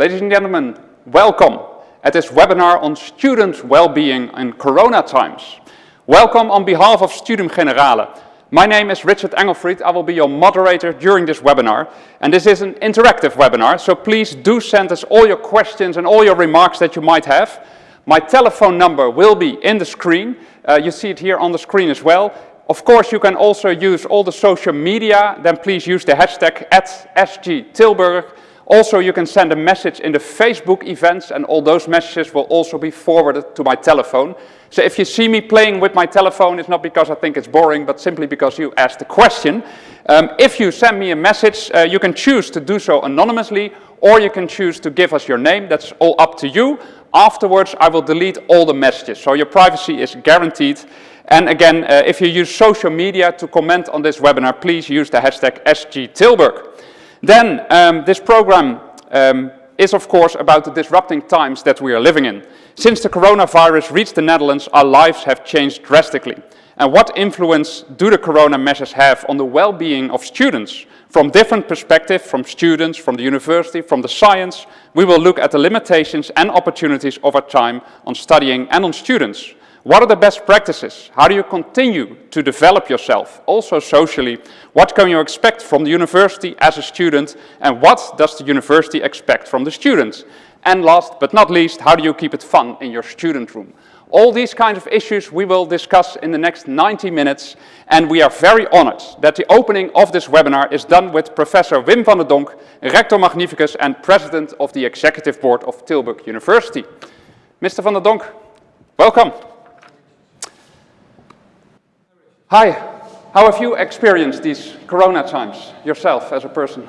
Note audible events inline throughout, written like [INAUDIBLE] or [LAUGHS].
Ladies and gentlemen, welcome at this webinar on student well-being in Corona times. Welcome on behalf of Studium Generale. My name is Richard Engelfried. I will be your moderator during this webinar. And this is an interactive webinar, so please do send us all your questions and all your remarks that you might have. My telephone number will be in the screen. Uh, you see it here on the screen as well. Of course, you can also use all the social media. Then please use the hashtag at SGTilburg. Also, you can send a message in the Facebook events and all those messages will also be forwarded to my telephone. So if you see me playing with my telephone, it's not because I think it's boring, but simply because you asked the question. Um, if you send me a message, uh, you can choose to do so anonymously, or you can choose to give us your name. That's all up to you. Afterwards, I will delete all the messages, so your privacy is guaranteed. And again, uh, if you use social media to comment on this webinar, please use the hashtag SGTilburg. Then, um, this program um, is of course about the disrupting times that we are living in. Since the coronavirus reached the Netherlands, our lives have changed drastically. And what influence do the corona measures have on the well-being of students? From different perspectives, from students, from the university, from the science, we will look at the limitations and opportunities of our time on studying and on students. What are the best practices? How do you continue to develop yourself, also socially? What can you expect from the university as a student? And what does the university expect from the students? And last but not least, how do you keep it fun in your student room? All these kinds of issues we will discuss in the next 90 minutes. And we are very honored that the opening of this webinar is done with Professor Wim van der Donk, Rector Magnificus and President of the Executive Board of Tilburg University. Mr. van der Donk, welcome. Hi, how have you experienced these corona times yourself as a person?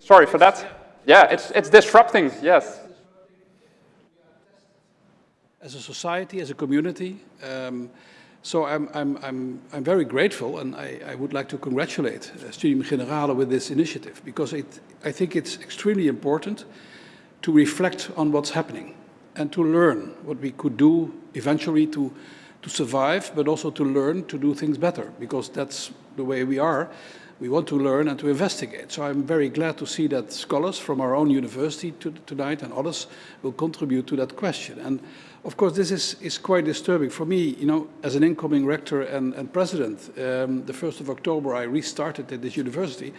Sorry for that. Yeah, it's, it's disrupting, yes. As a society, as a community, um, so I'm, I'm, I'm, I'm very grateful and I, I would like to congratulate uh, Studium Generale with this initiative because it, I think it's extremely important to reflect on what's happening and to learn what we could do eventually to, to survive, but also to learn to do things better, because that's the way we are. We want to learn and to investigate. So I'm very glad to see that scholars from our own university to, tonight and others will contribute to that question. And of course, this is, is quite disturbing. For me, you know, as an incoming rector and, and president, um, the 1st of October I restarted at this university.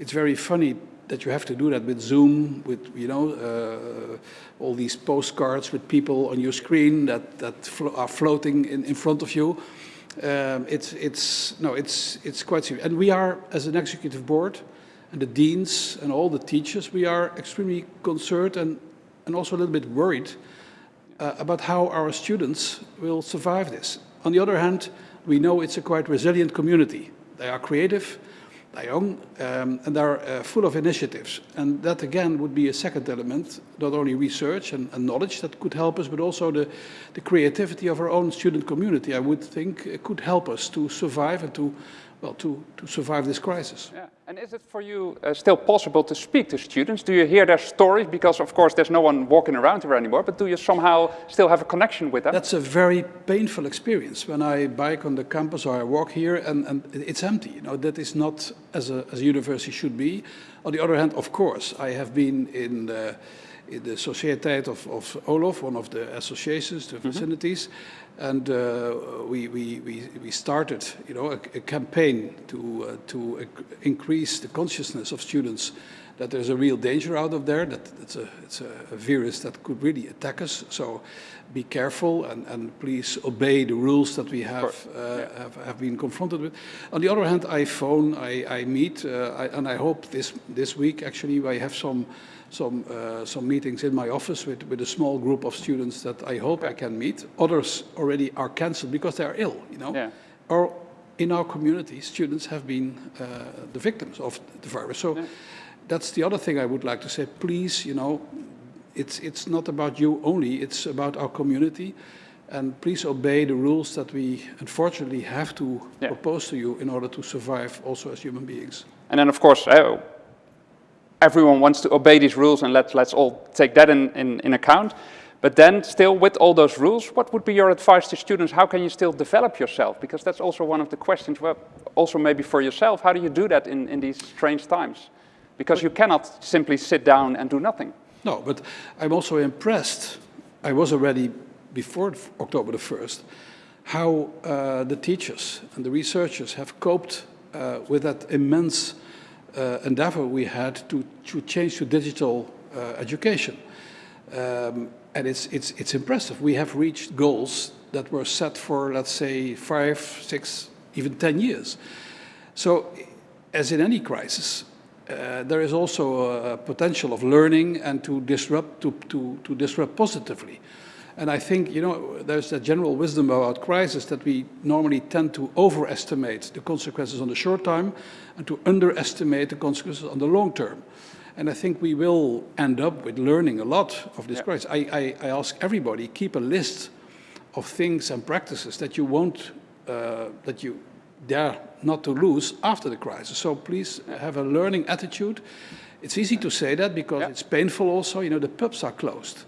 It's very funny that you have to do that with Zoom, with you know uh, all these postcards with people on your screen that that flo are floating in, in front of you. Um, it's it's no, it's it's quite serious. And we are, as an executive board, and the deans and all the teachers, we are extremely concerned and and also a little bit worried uh, about how our students will survive this. On the other hand, we know it's a quite resilient community. They are creative young, um, and they're uh, full of initiatives. And that again would be a second element, not only research and, and, knowledge that could help us, but also the, the creativity of our own student community, I would think could help us to survive and to well, to, to survive this crisis. Yeah. And is it for you uh, still possible to speak to students? Do you hear their stories? Because of course there's no one walking around here anymore, but do you somehow still have a connection with them? That's a very painful experience when I bike on the campus or I walk here and, and it's empty. You know, that is not as a, as a university should be. On the other hand, of course, I have been in in the Sociëteit of, of Olof, one of the associations, the mm -hmm. vicinities, and uh, we, we, we, we started you know, a, a campaign to, uh, to increase the consciousness of students that there's a real danger out of there, that it's a, it's a, a virus that could really attack us. So be careful and, and please obey the rules that we have, uh, yeah. have, have, been confronted with. On the other hand, I phone, I, I meet, uh, I, and I hope this, this week actually I have some some, uh, some meetings in my office with, with a small group of students that I hope I can meet. Others already are cancelled because they are ill, you know. Yeah. Or in our community, students have been uh, the victims of the virus. So yeah. that's the other thing I would like to say. Please, you know, it's, it's not about you only, it's about our community. And please obey the rules that we unfortunately have to yeah. propose to you in order to survive also as human beings. And then, of course, everyone wants to obey these rules and let's, let's all take that in, in, in account. But then still with all those rules, what would be your advice to students? How can you still develop yourself? Because that's also one of the questions, well, also maybe for yourself, how do you do that in, in these strange times? Because you cannot simply sit down and do nothing. No, but I'm also impressed. I was already before October the 1st, how uh, the teachers and the researchers have coped uh, with that immense endeavor we had to, to change to digital uh, education. Um, and it's, it's, it's impressive. We have reached goals that were set for, let's say, five, six, even 10 years. So, as in any crisis, uh, there is also a potential of learning and to disrupt, to, to, to disrupt positively. And I think, you know, there's a general wisdom about crisis that we normally tend to overestimate the consequences on the short term and to underestimate the consequences on the long term. And I think we will end up with learning a lot of this crisis. I, I, I, ask everybody, keep a list of things and practices that you won't, uh, that you dare not to lose after the crisis. So please have a learning attitude. It's easy to say that because yeah. it's painful also. You know, the pubs are closed.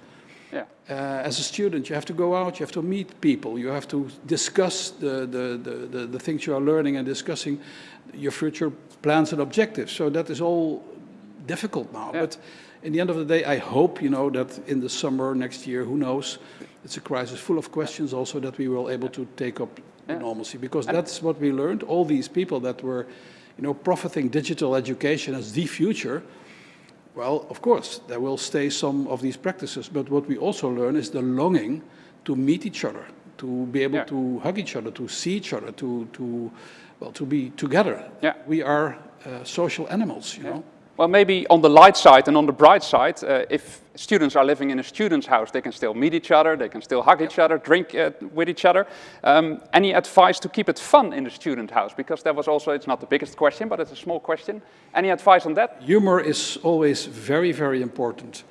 Yeah. Uh, as a student, you have to go out, you have to meet people, you have to discuss the, the, the, the, the things you are learning and discussing your future plans and objectives. So that is all difficult now. Yeah. But in the end of the day, I hope, you know, that in the summer next year, who knows, it's a crisis full of questions also that we will able to take up yeah. normalcy because that's what we learned. All these people that were, you know, profiting digital education as the future, well, of course, there will stay some of these practices, but what we also learn is the longing to meet each other, to be able yeah. to hug each other, to see each other, to, to well, to be together. Yeah. We are uh, social animals, you yeah. know. Well, maybe on the light side and on the bright side, uh, if students are living in a student's house, they can still meet each other, they can still hug each other, drink uh, with each other. Um, any advice to keep it fun in the student house? Because that was also, it's not the biggest question, but it's a small question. Any advice on that? Humor is always very, very important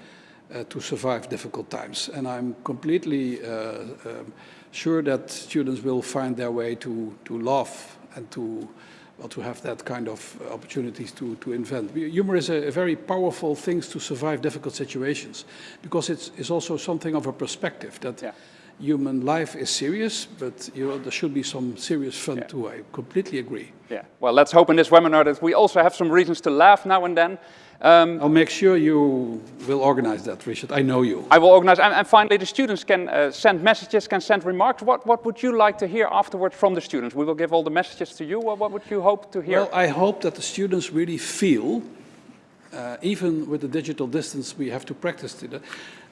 uh, to survive difficult times. And I'm completely uh, um, sure that students will find their way to, to laugh and to well, to have that kind of uh, opportunities to, to invent. Humor is a, a, very powerful thing to survive difficult situations because it's, it's also something of a perspective that yeah. human life is serious, but you know, there should be some serious fun yeah. too. I completely agree. Yeah. Well, let's hope in this webinar that we also have some reasons to laugh now and then. Um, I'll make sure you will organize that, Richard. I know you. I will organize. And, and finally, the students can uh, send messages, can send remarks. What, what would you like to hear afterwards from the students? We will give all the messages to you. What, what would you hope to hear? Well, I hope that the students really feel, uh, even with the digital distance we have to practice to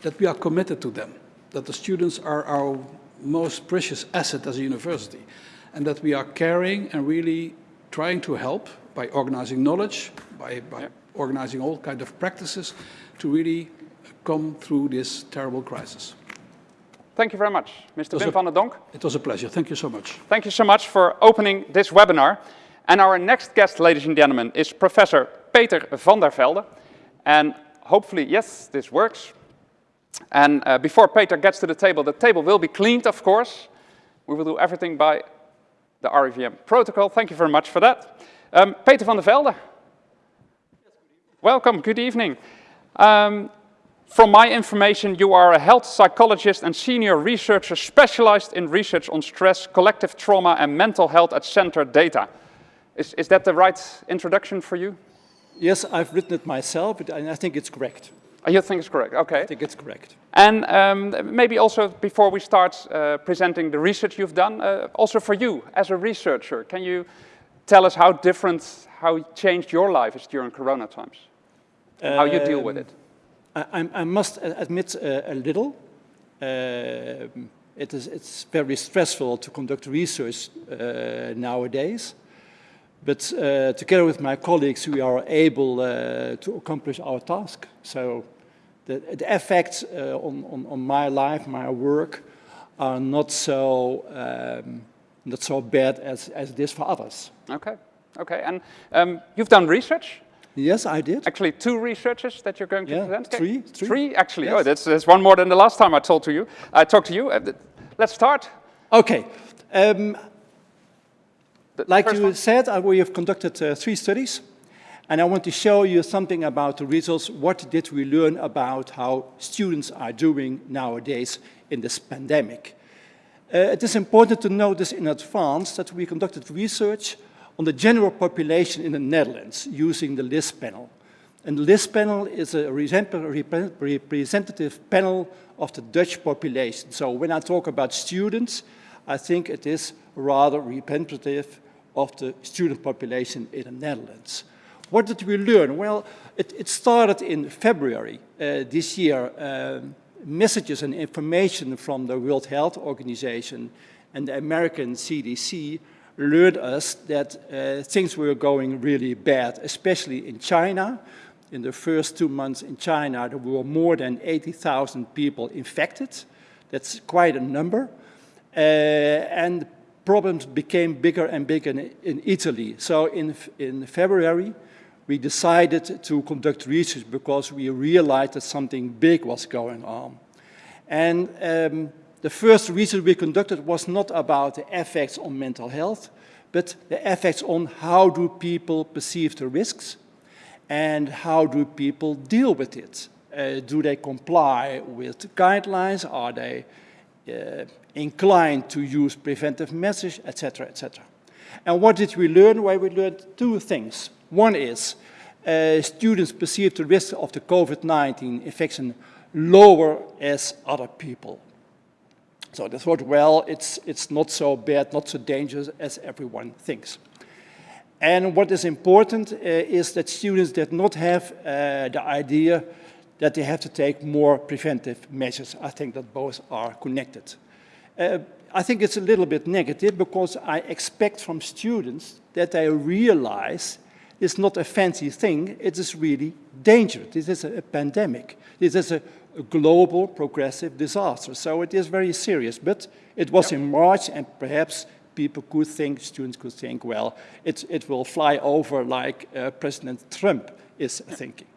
that we are committed to them, that the students are our most precious asset as a university, and that we are caring and really trying to help by organizing knowledge, by, by yeah organizing all kinds of practices to really come through this terrible crisis. Thank you very much, Mr. Wim van der Donk. It was a pleasure. Thank you so much. Thank you so much for opening this webinar. And our next guest, ladies and gentlemen, is Professor Peter van der Velden. And hopefully, yes, this works. And uh, before Peter gets to the table, the table will be cleaned, of course. We will do everything by the RIVM protocol. Thank you very much for that. Um, Peter van der Velden, Welcome, good evening. Um, from my information, you are a health psychologist and senior researcher specialized in research on stress, collective trauma, and mental health at CentERdata. Is, is that the right introduction for you? Yes, I've written it myself, but I think it's correct. Oh, you think it's correct, okay. I think it's correct. And um, maybe also before we start uh, presenting the research you've done, uh, also for you as a researcher, can you tell us how different, how changed your life is during Corona times? How you deal with it? Um, I, I must admit uh, a little. Uh, it is, it's very stressful to conduct research uh, nowadays. But uh, together with my colleagues, we are able uh, to accomplish our task. So the, the effects uh, on, on, on, my life, my work, are not so, um, not so bad as, as it is for others. Okay, okay. And um, you've done research Yes, I did. Actually, two researchers that you're going to yeah, present? Three, three. Three, actually. Yes. Oh, that's, that's one more than the last time I told to you. I talked to you. Uh, let's start. Okay. Um, like you one? said, uh, we have conducted uh, three studies. And I want to show you something about the results. What did we learn about how students are doing nowadays in this pandemic? Uh, it is important to notice in advance that we conducted research on the general population in the Netherlands using the LISS panel. And the panel is a representative panel of the Dutch population. So when I talk about students, I think it is rather representative of the student population in the Netherlands. What did we learn? Well, it, it started in February uh, this year. Um, messages and information from the World Health Organization and the American CDC lured us that uh, things were going really bad, especially in China. In the first two months in China, there were more than 80,000 people infected. That's quite a number. Uh, and problems became bigger and bigger in, in Italy. So in, in February, we decided to conduct research because we realized that something big was going on. And um, the first research we conducted was not about the effects on mental health, but the effects on how do people perceive the risks and how do people deal with it. Uh, do they comply with the guidelines? Are they uh, inclined to use preventive measures, etc., etc. And what did we learn? Well, we learned two things. One is uh, students perceive the risk of the COVID-19 infection lower as other people. So they thought, well, it's, it's not so bad, not so dangerous as everyone thinks. And what is important uh, is that students did not have uh, the idea that they have to take more preventive measures. I think that both are connected. Uh, I think it's a little bit negative because I expect from students that they realize it's not a fancy thing, it is really dangerous. This is a, a pandemic. This is a a global progressive disaster. So it is very serious. But it was in March, and perhaps people could think, students could think, well, it, it will fly over like uh, President Trump is thinking.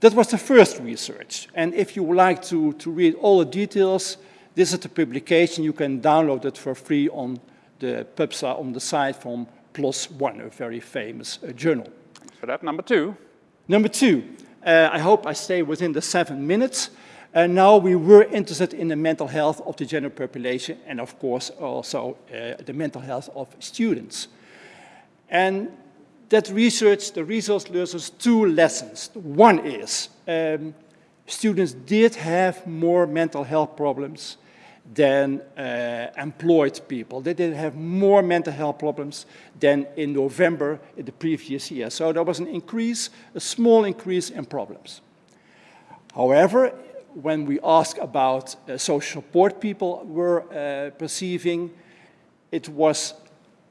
That was the first research. And if you would like to, to read all the details, this is the publication. You can download it for free on the PubSA on the site from PLOS One, a very famous uh, journal. For that. Number two. Number two, uh, I hope I stay within the seven minutes. And now we were interested in the mental health of the general population and of course also uh, the mental health of students. And that research, the learns us two lessons. One is um, students did have more mental health problems than uh, employed people. They did have more mental health problems than in November in the previous year. So there was an increase, a small increase in problems. However, when we ask about uh, social support people were uh, perceiving, it was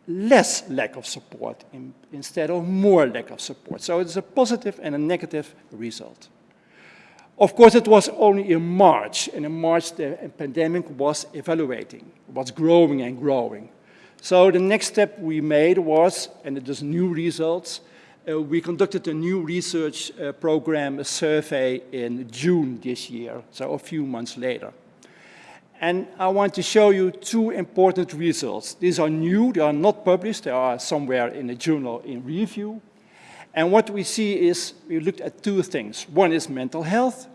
less lack of support in, instead of more lack of support. So it's a positive and a negative result. Of course, it was only in March, and in March the pandemic was evaluating, was growing and growing. So the next step we made was, and it is new results, uh, we conducted a new research uh, program, a survey in June this year, so a few months later. And I want to show you two important results. These are new, they are not published, they are somewhere in a journal in review. And what we see is, we looked at two things. One is mental health,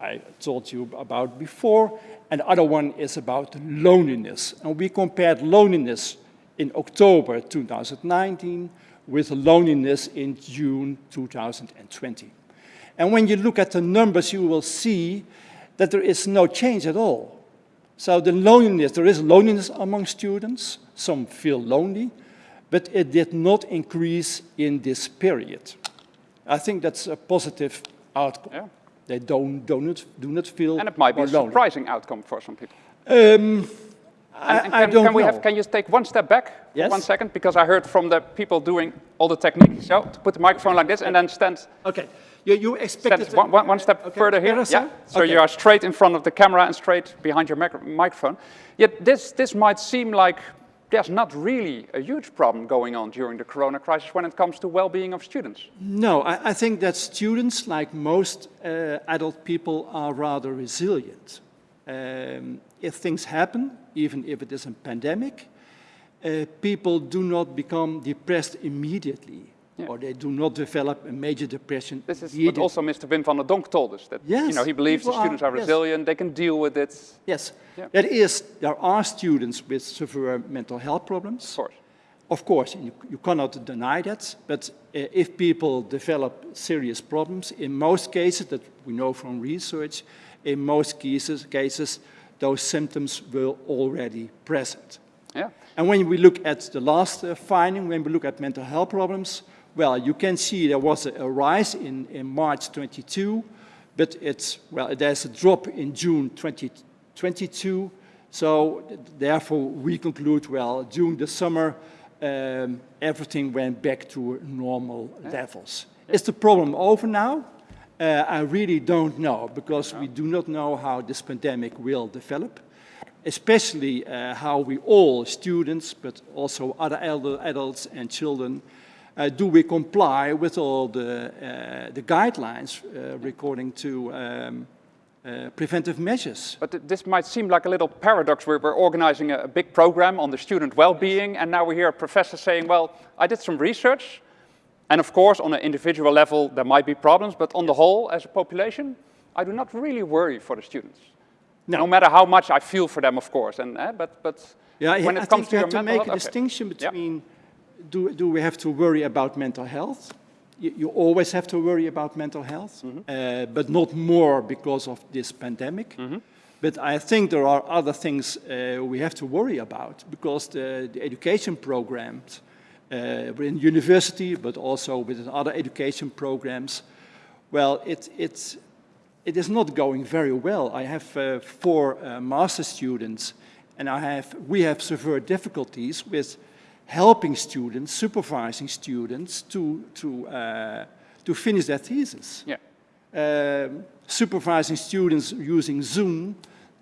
I told you about before, and the other one is about loneliness. And we compared loneliness in October 2019 with loneliness in June 2020. And when you look at the numbers, you will see that there is no change at all. So the loneliness, there is loneliness among students. Some feel lonely but it did not increase in this period. I think that's a positive outcome. Yeah. They don't, do, not, do not feel And it might be a lonely. surprising outcome for some people. Um, I, and, and I can, don't can we know. Have, can you take one step back yes? one second? Because I heard from the people doing all the techniques. So to put the microphone like this and then stand. Okay. You, you expected one, one, one step okay. further here. Yeah. So okay. you are straight in front of the camera and straight behind your microphone. Yet this, this might seem like there's not really a huge problem going on during the corona crisis when it comes to well-being of students. No, I, I, think that students, like most uh, adult people, are rather resilient. Um, if things happen, even if it is a pandemic, uh, people do not become depressed immediately. Yeah. or they do not develop a major depression. This is what also Mr. Wim van der Donk told us, that you know, he believes the are- students are yes. resilient, they can deal with it, Yes, Yeah. that is, there are students with severe mental health problems. of course. Of course, you, you cannot deny that, but uh, if people develop serious problems, in most cases, that we know from research, in most cases, cases those symptoms were already present. Yeah, And when we look at the last uh, finding, when we look at mental health problems, well, you can see there was a, a rise in, in March 22, but it's, well, there's a drop in June 2022. So therefore, we conclude, well, during the summer, um, everything went back to normal levels. Is the problem over now? Uh, I really don't know, because we do not know how this pandemic will develop especially uh, how we all, students, but also other elder, adults and children, uh, do we comply with all the, uh, the guidelines uh, according to um, uh, preventive measures. but th- this might seem like a little paradox. We're, we're organizing a, a big program on the student well-being, and now we hear a professor saying, well, I did some research, and of course, on an individual level, there might be problems, but on the whole, as a population, I do not really worry for the students. No. No matter how much I feel for them, of course, and, eh, but, but Yeah, when I it comes think to you your have to make a okay. distinction Yeah. between do, do we have to worry about mental health? You, you always have to worry about mental health, Mm-hmm. uh, but not more because of this pandemic. Mm-hmm. But I think there are other things uh, we have to worry about because the, the education programs uh, in university, but also within other education programs, well, it, it's, it is not going very well. I have uh, four uh, master students, and I have, we have severe difficulties with helping students, supervising students to, to, uh, to finish their thesis. Yeah. Um, supervising students using Zoom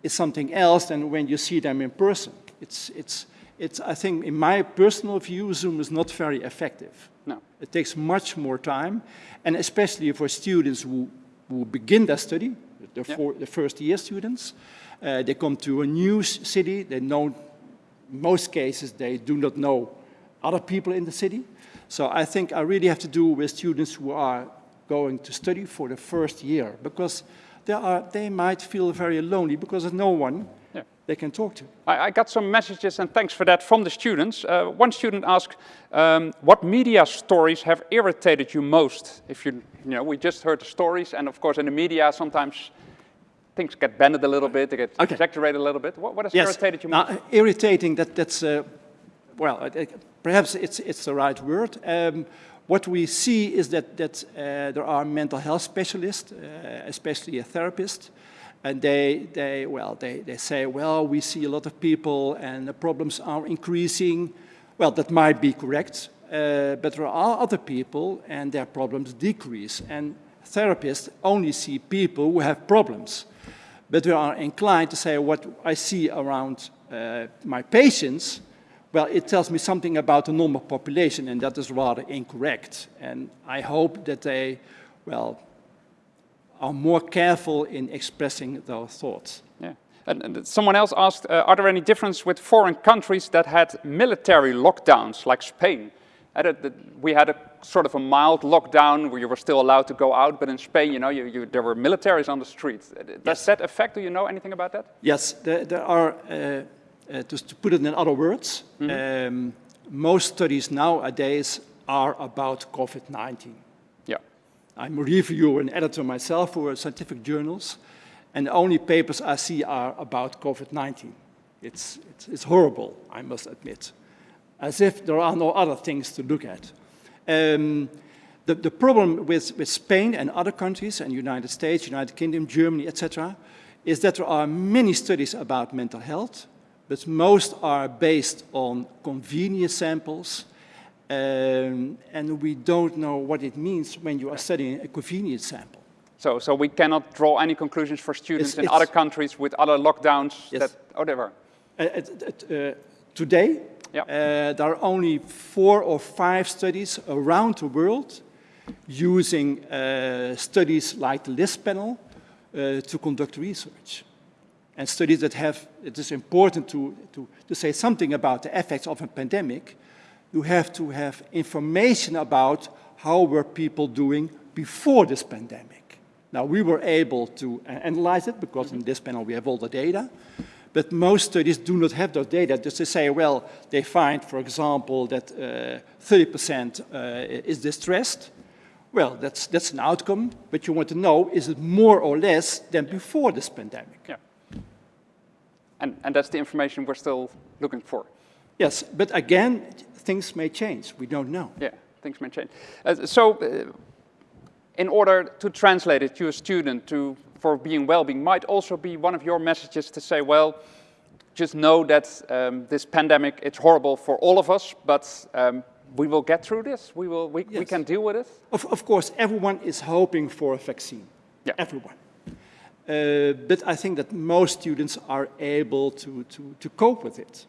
is something else than when you see them in person. It's, it's, it's, I think, in my personal view, Zoom is not very effective. No. It takes much more time, and especially for students who, who begin their study, the, Yeah. for, the first year students, uh, they come to a new city, they know, most cases, they do not know other people in the city. So I think I really have to do with students who are going to study for the first year, because they, are, they might feel very lonely because there's no one Yeah. they can talk to. I, I got some messages, and thanks for that, from the students. Uh, one student asked, um, what media stories have irritated you most? If you, you know, we just heard the stories, and of course in the media sometimes things get bended a little bit, they get Okay. exaggerated a little bit. What, what has irritated you most? Now, irritating, that, that's, uh, well, uh, perhaps it's, it's the right word. Um, what we see is that, that uh, there are mental health specialists, uh, especially a therapist, and they, they, well, they, they say, well, we see a lot of people and the problems are increasing. Well, that might be correct, uh, but there are other people and their problems decrease. And therapists only see people who have problems but we are inclined to say what I see around uh, my patients, well, it tells me something about the normal population, and that is rather incorrect. And I hope that they, well, are more careful in expressing their thoughts. Yeah. And, and someone else asked, uh, are there any difference with foreign countries that had military lockdowns, like Spain? That- that we had a sort of a mild lockdown where you were still allowed to go out, but in Spain, you know, you, you, there were militaries on the streets. Uh, Does Yes. that affect, do you know anything about that? Yes, there, there are, uh, uh, just to put it in other words, um, most studies nowadays are about COVID-19. Yeah. I'm a reviewer and editor myself for scientific journals, and the only papers I see are about COVID-19. It's, it's, it's horrible, I must admit, as if there are no other things to look at. Um, the, the problem with, with Spain and other countries, and United States, United Kingdom, Germany, etc., is that there are many studies about mental health, but most are based on convenience samples, um, and we don't know what it means when you are studying a convenience sample. So, so we cannot draw any conclusions for students It's- in it's- other countries with other lockdowns Yes. that, were. Uh, at, uh, today, Yeah. uh, there are only four or five studies around the world using uh, studies like the panel uh, to conduct research. And studies that have, it is important to, to, to say something about the effects of a pandemic, you have to have information about how were people doing before this pandemic. Now, we were able to analyze it because in this panel we have all the data, but most studies do not have those data. Just to say, well, they find, for example, that uh, 30% uh, is distressed. Well, that's, that's an outcome, but you want to know, is it more or less than before this pandemic? Yeah. And, and that's the information we're still looking for. Yes, but again, things may change. We don't know. Yeah, things may change. Uh, so, uh, in order to translate it to a student to, for being well-being might also be one of your messages to say, well, just know that um, this pandemic, it's horrible for all of us, but um, we will get through this. We, will, we, we can deal with it. Of, of course, everyone is hoping for a vaccine. Yeah. Everyone. Uh, but I think that most students are able to, to, to cope with it.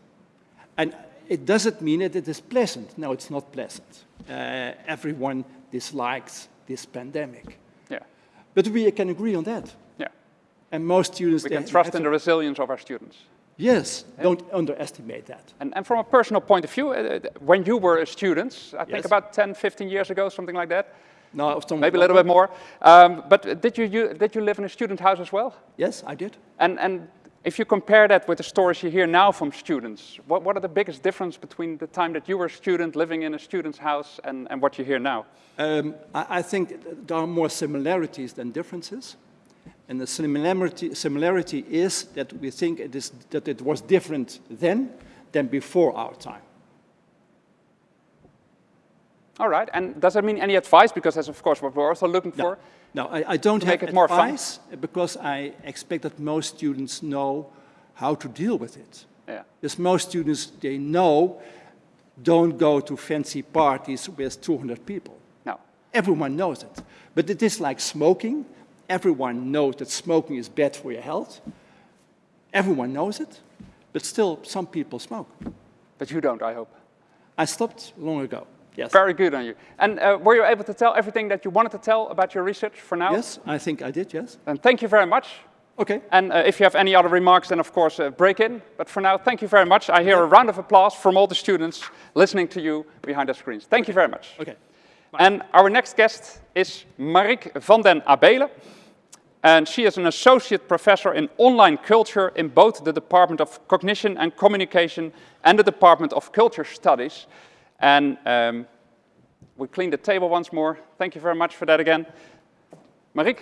And it doesn't mean that it is pleasant. No, it's not pleasant. Uh, everyone dislikes this pandemic. Yeah, But we can agree on that. yeah. And most students... We can trust in the resilience of our students. Yes, don't underestimate that. And, and from a personal point of view, uh, when you were a student, I think Yes. about 10, 15 years ago, something like that, No, some- maybe a little bit more. Um, but did you, you, did you live in a student house as well? Yes, I did. And, and if you compare that with the stories you hear now from students, what, what are the biggest difference between the time that you were a student living in a student's house and, and what you hear now? Um, I, I think there are more similarities than differences. And the similarity, similarity is that we think it is, that it was different then than before our time. All right, and does that mean any advice? Because that's of course what we're also looking for. No, I, I don't have make it more fun. advice because I expect that most students know how to deal with it. Yeah, Because most students, they know, don't go to fancy parties with 200 people. no, Everyone knows it. But it is like smoking. Everyone knows that smoking is bad for your health. Everyone knows it. But still, some people smoke. but you don't, I hope. I stopped long ago. Yes. Very good on you. And uh, were you able to tell everything that you wanted to tell about your research for now? Yes, I think I did, yes. And thank you very much. Okay. And uh, if you have any other remarks, then of course uh, break in. But for now, thank you very much. I hear a round of applause from all the students listening to you behind the screens. Thank you very much. Okay. And our next guest is Mariek Vanden Abeele. And she is an associate professor in online culture in both the Department of Cognition and Communication and the Department of Culture Studies. And um, we cleaned the table once more. Thank you very much for that again. Mariek,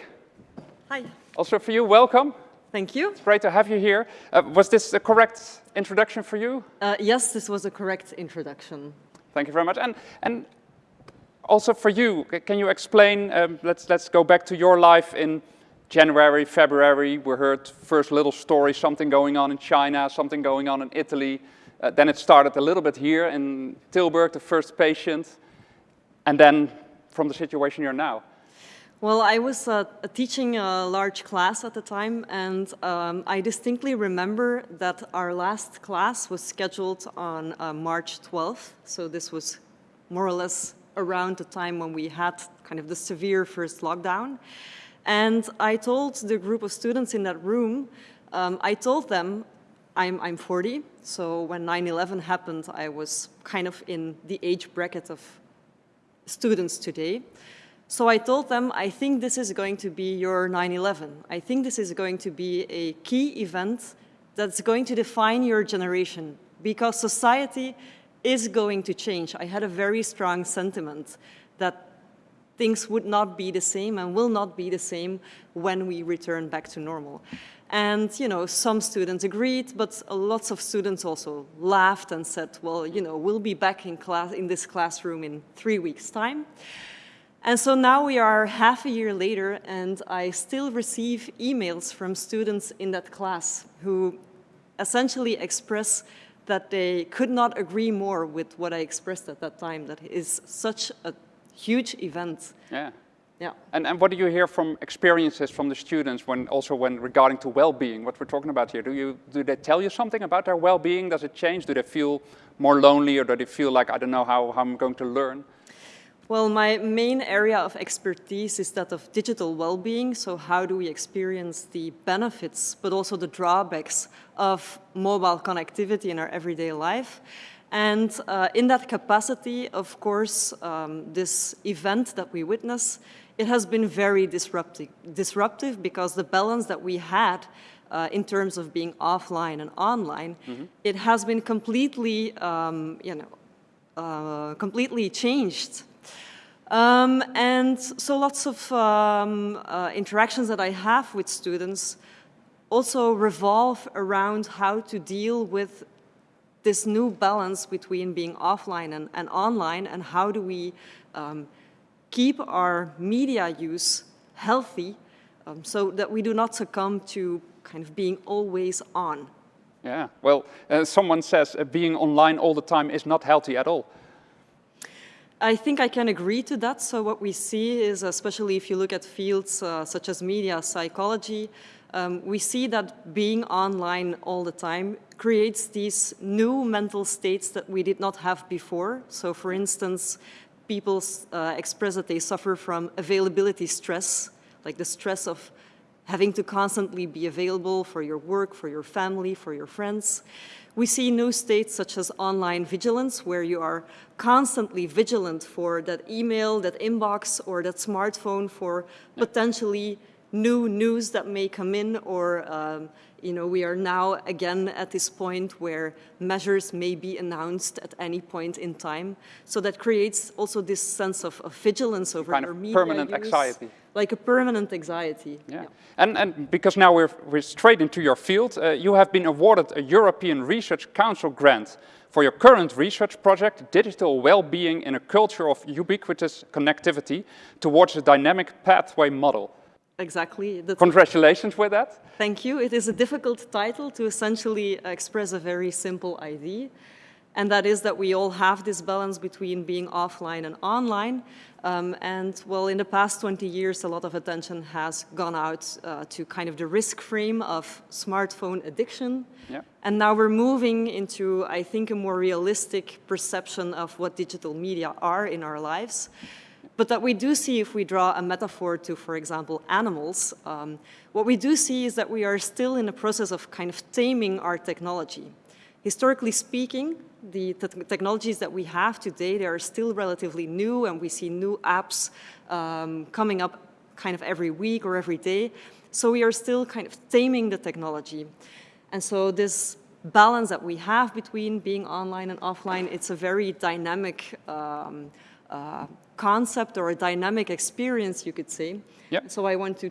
Hi, also for you, welcome. thank you. It's great to have you here. Uh, was this the correct introduction for you? Uh, yes, this was a correct introduction. Thank you very much. And, and also for you, can you explain, um, let's, let's go back to your life in January, February. We heard first little story, something going on in China, something going on in Italy. Uh, then it started a little bit here in Tilburg, the first patient. And then from the situation you're now. Well, I was uh, teaching a large class at the time, and um, I distinctly remember that our last class was scheduled on uh, March 12th. So this was more or less around the time when we had kind of the severe first lockdown. And I told the group of students in that room, um, I told them, I'm, I'm 40, so when 9-11 happened, I was kind of in the age bracket of students today. So I told them, I think this is going to be your 9-11. I think this is going to be a key event that's going to define your generation because society is going to change. I had a very strong sentiment that things would not be the same and will not be the same when we return back to normal. And, you know, some students agreed, but lots of students also laughed and said, well, you know, we'll be back in class, in this classroom in three weeks' time. And so now we are half a year later, and I still receive emails from students in that class who essentially express that they could not agree more with what I expressed at that time, that is such a huge event. Yeah. Yeah. And, and what do you hear from experiences from the students when also when regarding to well-being, what we're talking about here? Do, you, do they tell you something about their well-being? Does it change? Do they feel more lonely or do they feel like, I don't know how, how I'm going to learn? Well, my main area of expertise is that of digital well-being. So how do we experience the benefits, but also the drawbacks of mobile connectivity in our everyday life? And uh, in that capacity, of course, um, this event that we witness, it has been very disruptive, disruptive because the balance that we had uh, in terms of being offline and online, mm -hmm. it has been completely, um, you know, uh, completely changed. Um, and so lots of um, uh, interactions that I have with students also revolve around how to deal with this new balance between being offline and, and online and how do we um, keep our media use healthy um, so that we do not succumb to kind of being always on. Yeah, well, uh, someone says uh, being online all the time is not healthy at all. I think I can agree to that. So what we see is, especially if you look at fields uh, such as media psychology, um, we see that being online all the time creates these new mental states that we did not have before. So for instance, people uh, express that they suffer from availability stress, like the stress of having to constantly be available for your work, for your family, for your friends. We see new states such as online vigilance, where you are constantly vigilant for that email, that inbox, or that smartphone for potentially new news that may come in or um, you know, we are now again at this point where measures may be announced at any point in time. So that creates also this sense of, of vigilance over kind of permanent use, anxiety. Like a permanent anxiety. Yeah. yeah. And, and because now we're, we're straight into your field, uh, you have been awarded a European Research Council grant for your current research project, Digital Well-being in a Culture of Ubiquitous Connectivity towards a Dynamic Pathway Model. Exactly. The Congratulations with that. Thank you. It is a difficult title to essentially express a very simple idea. And that is that we all have this balance between being offline and online. Um, and well, in the past 20 years, a lot of attention has gone out uh, to kind of the risk frame of smartphone addiction. Yeah. And now we're moving into, I think, a more realistic perception of what digital media are in our lives. But that we do see if we draw a metaphor to, for example, animals, um, what we do see is that we are still in the process of kind of taming our technology. Historically speaking, the te technologies that we have today, they are still relatively new and we see new apps um, coming up kind of every week or every day. So we are still kind of taming the technology. And so this balance that we have between being online and offline, it's a very dynamic um, uh, concept or a dynamic experience, you could say. Yep. So I want to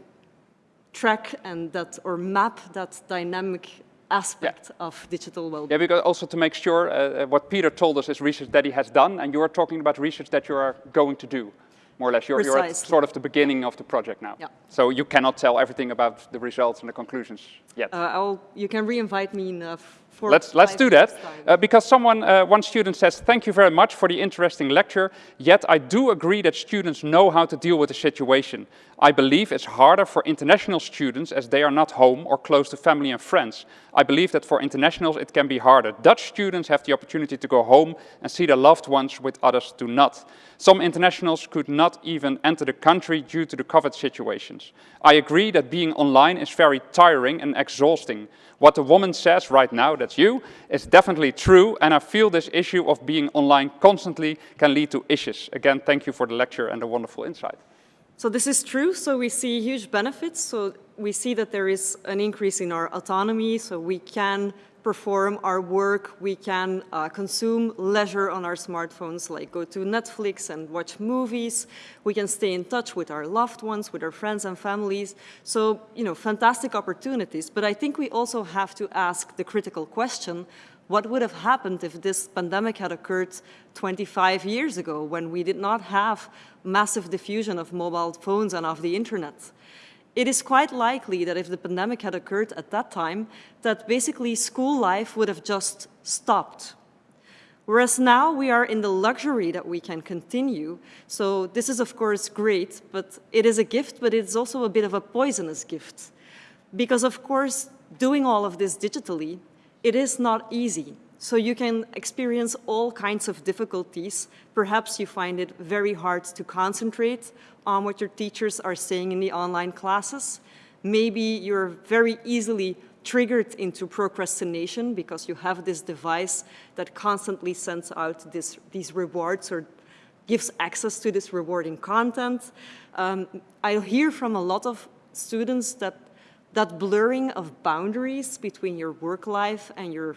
track and that or map that dynamic aspect yeah. of digital well-being. Yeah, because also to make sure uh, uh, what Peter told us is research that he has done, and you are talking about research that you are going to do, more or less. You're, you're at sort of the beginning of the project now. Yeah. So you cannot tell everything about the results and the conclusions yet. Uh, you can re-invite me in let's let's do that uh, because someone uh, one student says thank you very much for the interesting lecture yet i do agree that students know how to deal with the situation i believe it's harder for international students as they are not home or close to family and friends. I believe that for internationals it can be harder. Dutch students have the opportunity to go home and see their loved ones with others do not. Some internationals could not even enter the country due to the covid situations. I agree that being online is very tiring and exhausting. What the woman says right now, that's you, is definitely true, and I feel this issue of being online constantly can lead to issues. Again, thank you for the lecture and the wonderful insight. So this is true, so we see huge benefits. So we see that there is an increase in our autonomy, so we can perform our work, we can uh, consume leisure on our smartphones, like go to Netflix and watch movies. We can stay in touch with our loved ones, with our friends and families. So, you know, fantastic opportunities. But I think we also have to ask the critical question, what would have happened if this pandemic had occurred 25 years ago when we did not have massive diffusion of mobile phones and of the internet? It is quite likely that if the pandemic had occurred at that time, that basically school life would have just stopped. Whereas now we are in the luxury that we can continue. So this is of course great, but it is a gift, but it's also a bit of a poisonous gift. Because of course, doing all of this digitally, it is not easy. So you can experience all kinds of difficulties. Perhaps you find it very hard to concentrate on what your teachers are saying in the online classes. Maybe you're very easily triggered into procrastination because you have this device that constantly sends out this, these rewards or gives access to this rewarding content. Um, I hear from a lot of students that that blurring of boundaries between your work life and your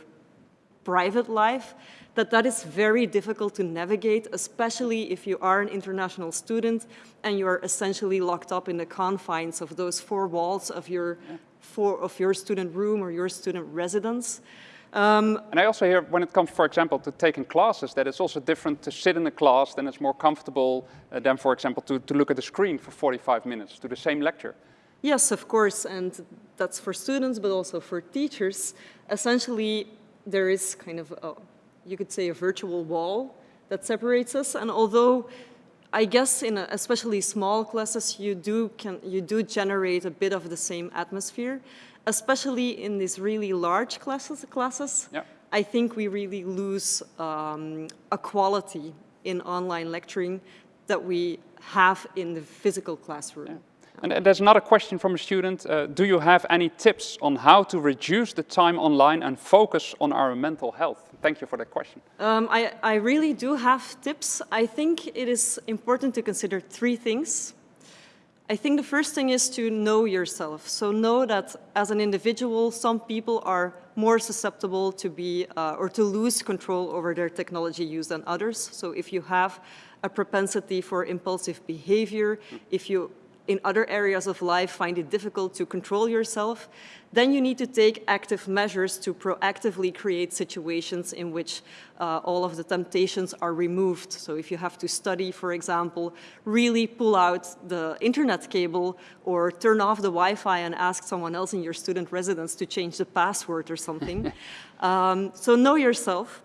private life, that that is very difficult to navigate, especially if you are an international student and you are essentially locked up in the confines of those four walls of your, four, of your student room or your student residence. Um, and I also hear when it comes, for example, to taking classes, that it's also different to sit in a class, then it's more comfortable uh, than, for example, to, to look at the screen for 45 minutes to the same lecture. Yes, of course, and that's for students, but also for teachers. Essentially, there is kind of, a, you could say, a virtual wall that separates us, and although I guess in a, especially small classes, you do, can, you do generate a bit of the same atmosphere, especially in these really large classes, classes yeah. I think we really lose um, a quality in online lecturing that we have in the physical classroom. Yeah. And, and there's another question from a student. Uh, do you have any tips on how to reduce the time online and focus on our mental health? Thank you for that question. Um, I, I really do have tips. I think it is important to consider three things. I think the first thing is to know yourself. So know that as an individual, some people are more susceptible to be uh, or to lose control over their technology use than others. So if you have a propensity for impulsive behavior, if you in other areas of life find it difficult to control yourself, then you need to take active measures to proactively create situations in which uh, all of the temptations are removed. So if you have to study, for example, really pull out the internet cable or turn off the Wi-Fi and ask someone else in your student residence to change the password or something. [LAUGHS] um, so know yourself.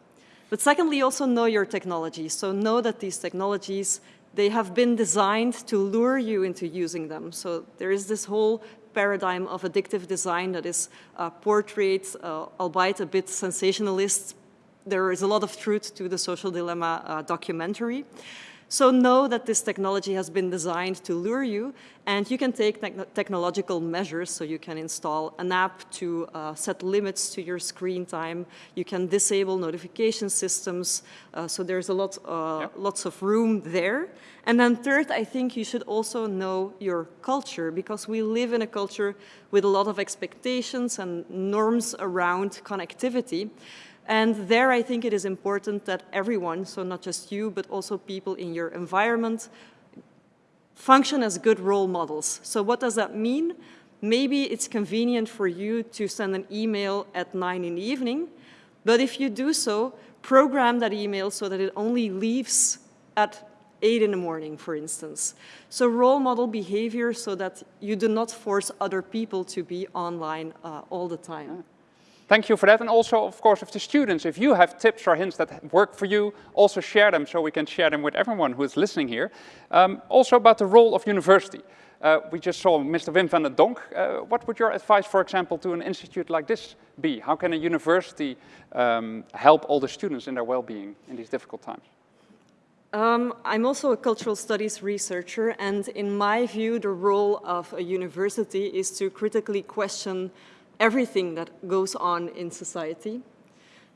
But secondly, also know your technology. So know that these technologies they have been designed to lure you into using them. So there is this whole paradigm of addictive design that is uh, portrayed, uh, albeit a bit sensationalist. There is a lot of truth to the social dilemma uh, documentary. So know that this technology has been designed to lure you and you can take te technological measures. So you can install an app to uh, set limits to your screen time. You can disable notification systems. Uh, so there's a lot, uh, yep. lots of room there. And then third, I think you should also know your culture because we live in a culture with a lot of expectations and norms around connectivity. And there I think it is important that everyone, so not just you, but also people in your environment, function as good role models. So what does that mean? Maybe it's convenient for you to send an email at nine in the evening, but if you do so, program that email so that it only leaves at eight in the morning, for instance. So role model behavior so that you do not force other people to be online uh, all the time. Thank you for that. And also, of course, if the students, if you have tips or hints that work for you, also share them so we can share them with everyone who is listening here. Um, also about the role of university. Uh, we just saw Mr. Wim van der Donk. Uh, what would your advice, for example, to an institute like this be? How can a university um, help all the students in their well-being in these difficult times? Um, I'm also a cultural studies researcher, and in my view, the role of a university is to critically question everything that goes on in society.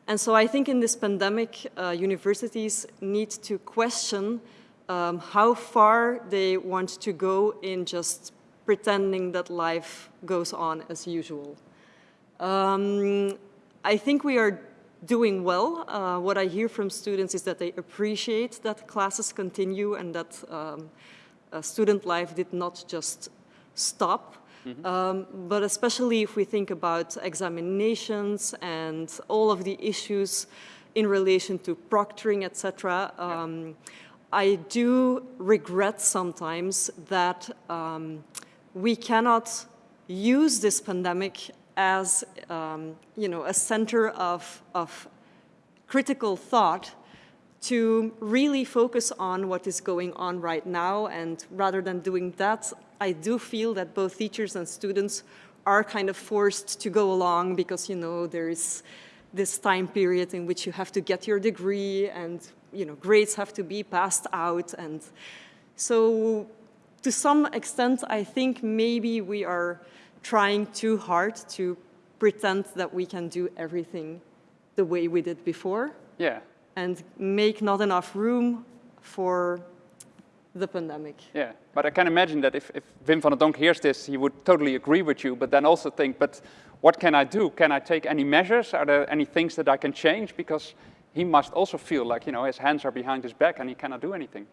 And so I think in this pandemic, uh, universities need to question um, how far they want to go in just pretending that life goes on as usual. Um, I think we are doing well. Uh, what I hear from students is that they appreciate that classes continue and that um, student life did not just stop. Mm -hmm. um, but especially if we think about examinations and all of the issues in relation to proctoring, etc., um, I do regret sometimes that um, we cannot use this pandemic as um, you know, a center of, of critical thought to really focus on what is going on right now. And rather than doing that, I do feel that both teachers and students are kind of forced to go along because, you know, there is this time period in which you have to get your degree and, you know, grades have to be passed out. And so to some extent, I think maybe we are trying too hard to pretend that we can do everything the way we did before Yeah, and make not enough room for the pandemic. yeah. But I can imagine that if, if Wim van der Donk hears this, he would totally agree with you, but then also think, but what can I do? Can I take any measures? Are there any things that I can change? Because he must also feel like, you know, his hands are behind his back and he cannot do anything.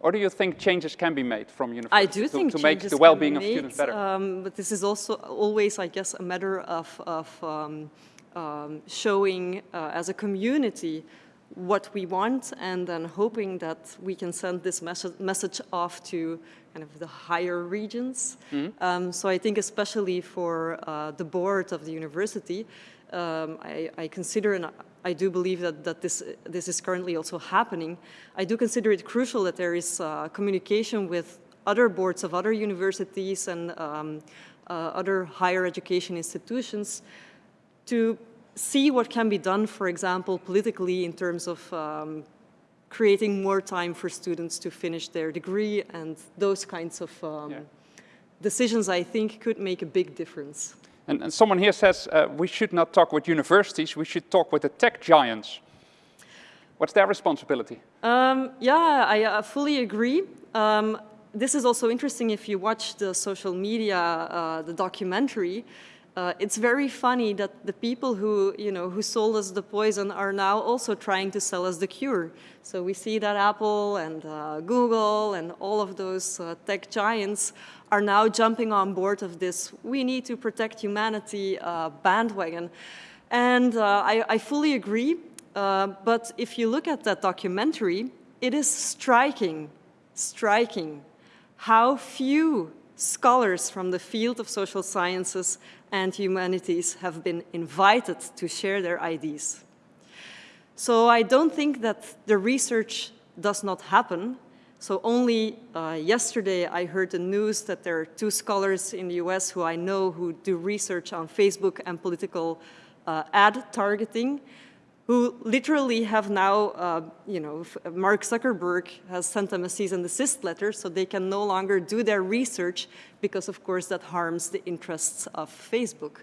Or do you think changes can be made from I do to, think to make the well-being of students better? Um, but this is also always, I guess, a matter of, of um, um, showing uh, as a community what we want and then hoping that we can send this message, message off to kind of the higher regions. Mm-hmm. Um, so I think especially for uh, the board of the university, um, I, I consider and I do believe that, that this, this is currently also happening. I do consider it crucial that there is uh, communication with other boards of other universities and um, uh, other higher education institutions to see what can be done, for example, politically in terms of um, creating more time for students to finish their degree and those kinds of um, Yeah. decisions, I think, could make a big difference. And, and someone here says uh, we should not talk with universities, we should talk with the tech giants. What's their responsibility? Um, yeah, I uh, fully agree. Um, this is also interesting if you watch the social media, uh, the documentary. Uh, it's very funny that the people who, you know, who sold us the poison are now also trying to sell us the cure. So we see that Apple and uh, Google and all of those uh, tech giants are now jumping on board of this we need to protect humanity uh, bandwagon. And uh, I, I fully agree. Uh, but if you look at that documentary, it is striking, striking how few scholars from the field of social sciences and humanities have been invited to share their ideas. So I don't think that the research does not happen. So only uh, yesterday I heard the news that there are two scholars in the US who I know who do research on Facebook and political uh, ad targeting who literally have now, uh, you know, Mark Zuckerberg has sent them a cease and desist letter, so they can no longer do their research because, of course, that harms the interests of Facebook.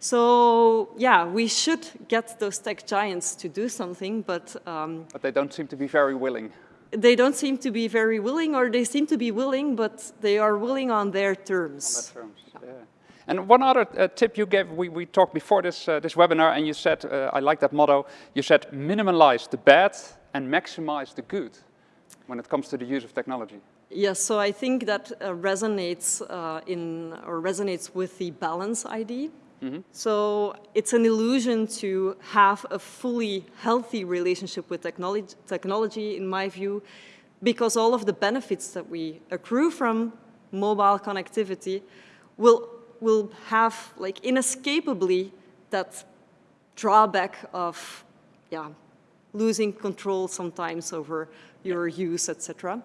So, yeah, we should get those tech giants to do something, but um, But they don't seem to be very willing. they don't seem to be very willing, or they seem to be willing, but they are willing on their terms. On that terms, yeah. And one other uh, tip you gave, we, we talked before this, uh, this webinar, and you said, uh, I like that motto, you said minimalize the bad and maximize the good when it comes to the use of technology. Yes, so I think that uh, resonates uh, in or resonates with the balance ID. So it's an illusion to have a fully healthy relationship with technology, technology, in my view, because all of the benefits that we accrue from mobile connectivity will will have like inescapably that drawback of yeah losing control sometimes over your use, etc.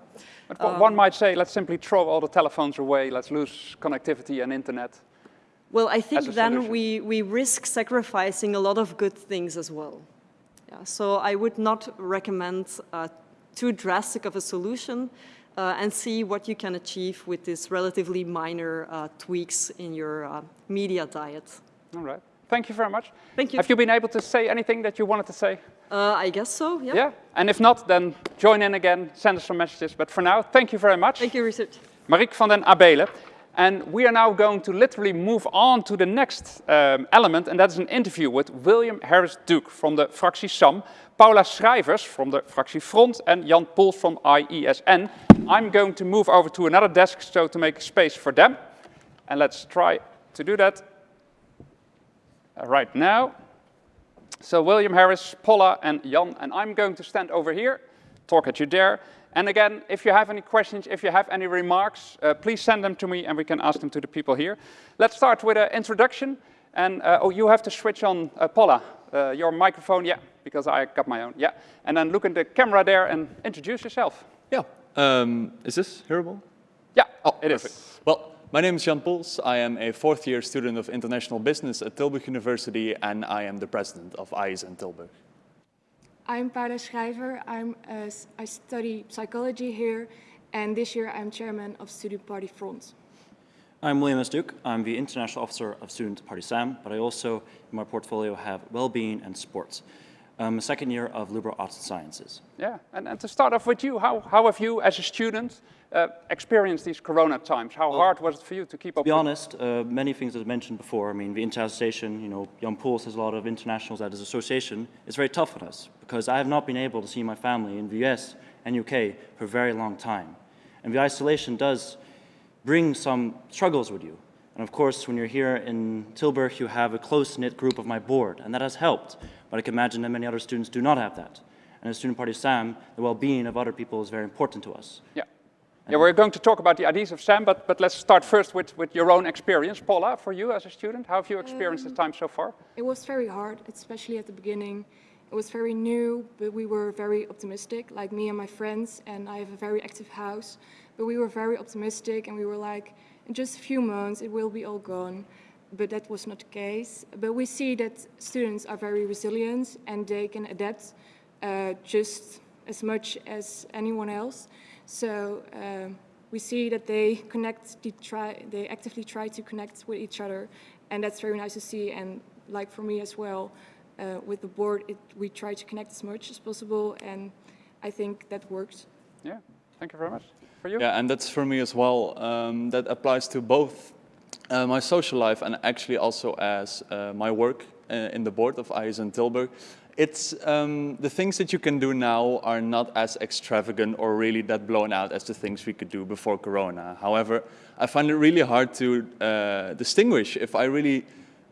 But one- one might say, let's simply throw all the telephones away, let's lose connectivity and internet. Well, I think then solution. we, we risk sacrificing a lot of good things as well. Yeah, so I would not recommend uh, too drastic of a solution uh, and see what you can achieve with these relatively minor uh, tweaks in your uh, media diet. All right. Thank you very much. Thank you. Have you been able to say anything that you wanted to say? Uh, I guess so, yeah. Yeah? And if not, then join in again, send us some messages. But for now, thank you very much. Thank you, research. Mariek Vanden Abeele. And we are now going to literally move on to the next um, element, and that is an interview with William Harris Duke from the fractie SAM, Paula Schrijvers from the fractie Front, and Jan Poels from ISN. I'm going to move over to another desk so to make space for them. And let's try to do that uh, right now. So William Harris, Paula, and Jan, and I'm going to stand over here, talk at you there. And again, if you have any questions, if you have any remarks, uh, please send them to me and we can ask them to the people here. Let's start with an introduction. And, uh, oh, you have to switch on, uh, Paula, uh, your microphone, yeah, because I got my own, yeah. And then look in the camera there and introduce yourself. Yeah. Um, is this hearable? Yeah, Oh, it is. perfect. Well, my name is Jan Poels. I am a fourth year student of international business at Tilburg University, and I am the president of ISN Tilburg. I'm Paula Schrijver. I'm, s- I study psychology here, and this year I'm chairman of Student Party Front. I'm William S. Duke. I'm the International Officer of Student Party SAM, but I also, in my portfolio, have well-being and sports. I'm second year of liberal arts and sciences. Yeah, and, and to start off with you, how, how have you, as a student, uh, experienced these corona times? How hard was it for you to keep To up be honest, uh, many things that I mentioned before, I mean, the internationalization, you know, Jan Poels has a lot of internationals at his association. It's very tough on us because I have not been able to see my family in the US and UK for a very long time. And the isolation does bring some struggles with you. And of course, when you're here in Tilburg, you have a close-knit group of my board, and that has helped. But I can imagine that many other students do not have that. And as Student Party SAM, the well-being of other people is very important to us. Yeah. Yeah, we're going to talk about the ideas of Sam, but, but let's start first with, with your own experience. Paula, for you as a student, how have you experienced the um, time so far? It was very hard, especially at the beginning. It was very new, but we were very optimistic, like me and my friends, and I have a very active house. But we were very optimistic, and we were like, in just a few months, it will be all gone. But that was not the case. But we see that students are very resilient, and they can adapt uh, just as much as anyone else. So um, we see that they connect, they, try, they actively try to connect with each other, and that's very nice to see. And like for me as well, uh, with the board, it, we try to connect as much as possible, and I think that works. Yeah, thank you very much. For you? Yeah, and that's for me as well. Um, that applies to both uh, my social life and actually also as uh, my work uh, in the board of ISN Tilburg. It's um, the things that you can do now are not as extravagant or really that blown out as the things we could do before Corona. However, I find it really hard to uh, distinguish if I really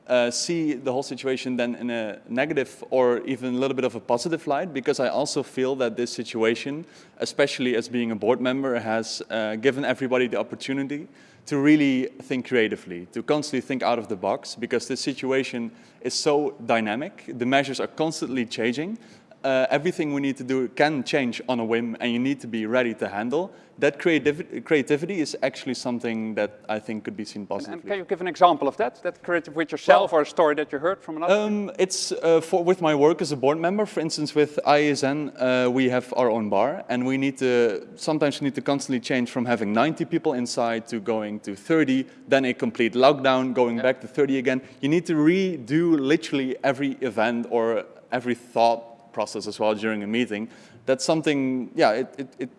uh, see the whole situation then in a negative or even a little bit of a positive light because I also feel that this situation, especially as being a board member, has uh, given everybody the opportunity to really think creatively, to constantly think out of the box because this situation is so dynamic. The measures are constantly changing. Uh, everything we need to do can change on a whim and you need to be ready to handle. That creativ creativity is actually something that I think could be seen positively. And can you give an example of that? That creative with yourself or a story that you heard from another? Um, it's uh, for, with my work as a board member. For instance, with ISN, uh, we have our own bar, and we need to sometimes we need to constantly change from having 90 people inside to going to 30, then a complete lockdown, going back to 30 again. You need to redo literally every event or every thought process as well during a meeting. That's something, yeah, it, it, it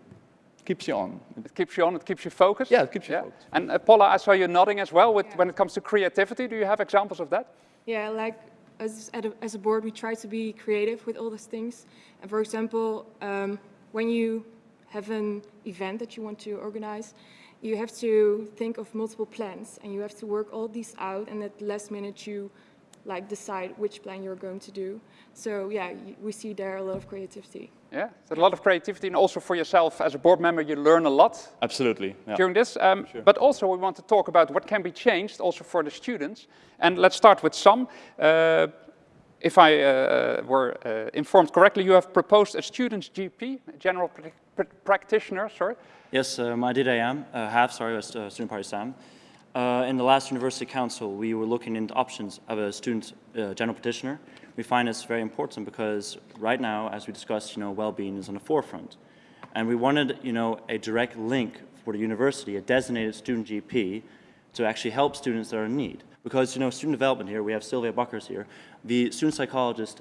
keeps you on. It keeps you on, it keeps you focused? Yeah, it keeps you focused. And uh, Paula, I saw you nodding as well with, when it comes to creativity. Do you have examples of that? Yeah, like as, at a, as a board, we try to be creative with all these things. And for example, um, when you have an event that you want to organize, you have to think of multiple plans and you have to work all these out and at the last minute you like decide which plan you're going to do. So yeah, we see there a lot of creativity. Yeah, so a lot of creativity and also for yourself as a board member, you learn a lot Absolutely. yeah. during this. Um, But also we want to talk about what can be changed also for the students. And let's start with some. Uh, if I uh, were uh, informed correctly, you have proposed a student's GP, a general pra- pra- practitioner, sorry. Yes, um, I did I AM, uh, half, sorry, as uh, Student Party SAM. Uh, in the last University Council, we were looking into options of a student uh, general petitioner. We find this very important because right now, as we discussed, you know, well-being is on the forefront. And we wanted, you know, a direct link for the university, a designated student GP, to actually help students that are in need. Because, you know, student development here, we have Sylvia Buckers here, the student psychologists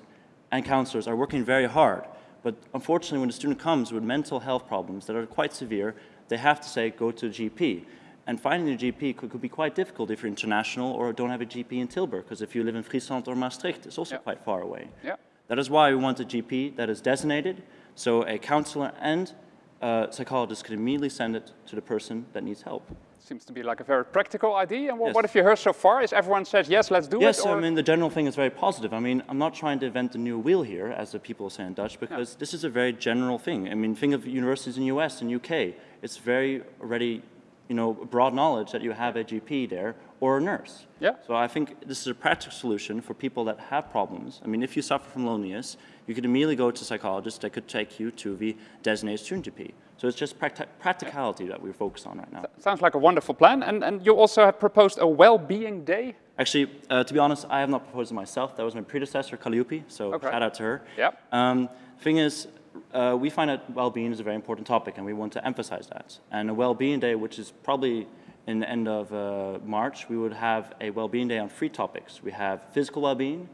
and counselors are working very hard. But unfortunately, when a student comes with mental health problems that are quite severe, they have to say, go to a GP. And finding a GP could, could be quite difficult if you're international or don't have a GP in Tilburg, because if you live in Friesland or Maastricht, it's also Yeah. quite far away. Yeah. That is why we want a GP that is designated, so a counselor and a psychologist could immediately send it to the person that needs help. Seems to be like a very practical idea. And what, Yes. what have you heard so far? Is everyone says, yes, let's do Yes, it? Yes, I mean, the general thing is very positive. I mean, I'm not trying to invent a new wheel here, as the people say in Dutch, because this is a very general thing. I mean, think of universities in the US and UK. It's very already, you know, broad knowledge that you have a GP there or a nurse. Yeah. So I think this is a practical solution for people that have problems. I mean, if you suffer from loneliness, you could immediately go to a psychologist that could take you to the designated student GP. So it's just practi- practicality that we're focused on right now. Sounds like a wonderful plan. And, and you also have proposed a well-being day. Actually, uh, to be honest, I have not proposed it myself. That was my predecessor, Calliope, so Okay. shout out to her. Yep. Um, thing is, uh, we find that well-being is a very important topic, and we want to emphasize that. And a well-being day, which is probably in the end of uh, March, we would have a well-being day on three topics. We have physical well-being,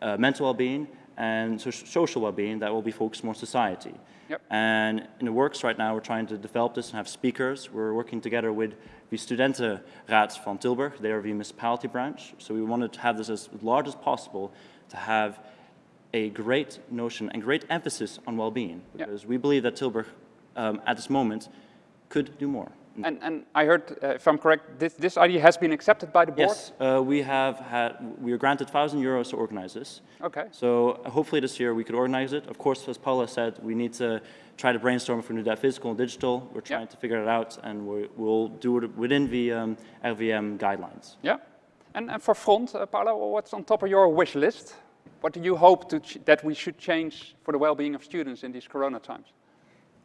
uh, mental well-being, and so social well-being that will be focused more on society. Yep. And in the works right now, we're trying to develop this and have speakers. We're working together with the Studentenraad van Tilburg, they are the municipality branch. So we wanted to have this as large as possible to have a great notion and great emphasis on well-being because we believe that Tilburg um, at this moment could do more. And, and I heard, uh, if I'm correct, this, this idea has been accepted by the board? Yes, uh, we have had, we were granted 1,000 euros to organize this. Okay. So hopefully this year we could organize it. Of course, as Paula said, we need to try to brainstorm if we do that physical and digital. We're trying to figure it out and we, we'll do it within the um, RIVM guidelines. Yeah. And, and for front, uh, Paula, what's on top of your wish list? What do you hope to ch- that we should change for the well-being of students in these corona times?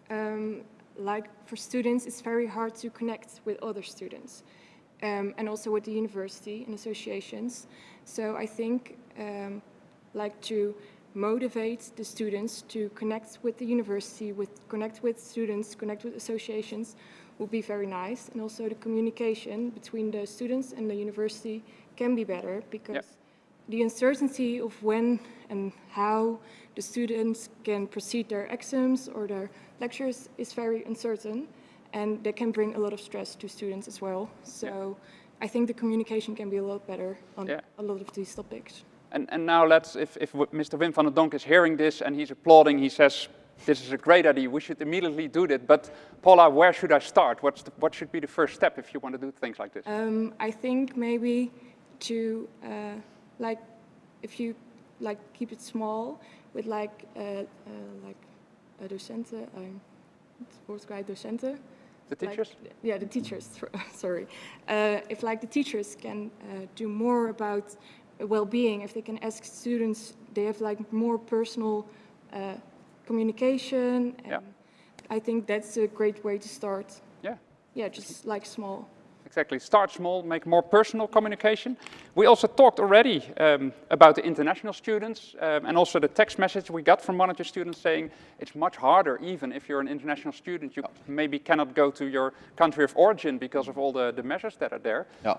um, like for students, it's very hard to connect with other students um, and also with the university and associations. So I think um, like to motivate the students to connect with the university, with connect with students, connect with associations would be very nice. And also the communication between the students and the university can be better because the uncertainty of when and how the students can proceed their exams or their lectures is very uncertain and that can bring a lot of stress to students as well. So I think the communication can be a lot better on Yeah. a lot of these topics. And, and now let's, if, if Mr. Wim van den Donk is hearing this and he's applauding, he says, this is a great idea, we should immediately do that. But Paula, where should I start? What's the, what should be the first step if you want to do things like this? Um, I think maybe to uh, like if you like keep it small with like uh, uh, like a docenten, um, woord kwijt, docenten. the like- teachers? yeah, the teachers, [LAUGHS] sorry. Uh, if like the teachers can uh, do more about well-being, if they can ask students, they have like more personal uh, communication. And Yeah. I think that's a great way to start. Yeah. Yeah, just like small. Exactly. Start small, make more personal communication. We also talked already um, about the international students um, and also the text message we got from one of the students saying it's much harder, even if you're an international student, you maybe cannot go to your country of origin because of all the, the measures that are there. Yeah.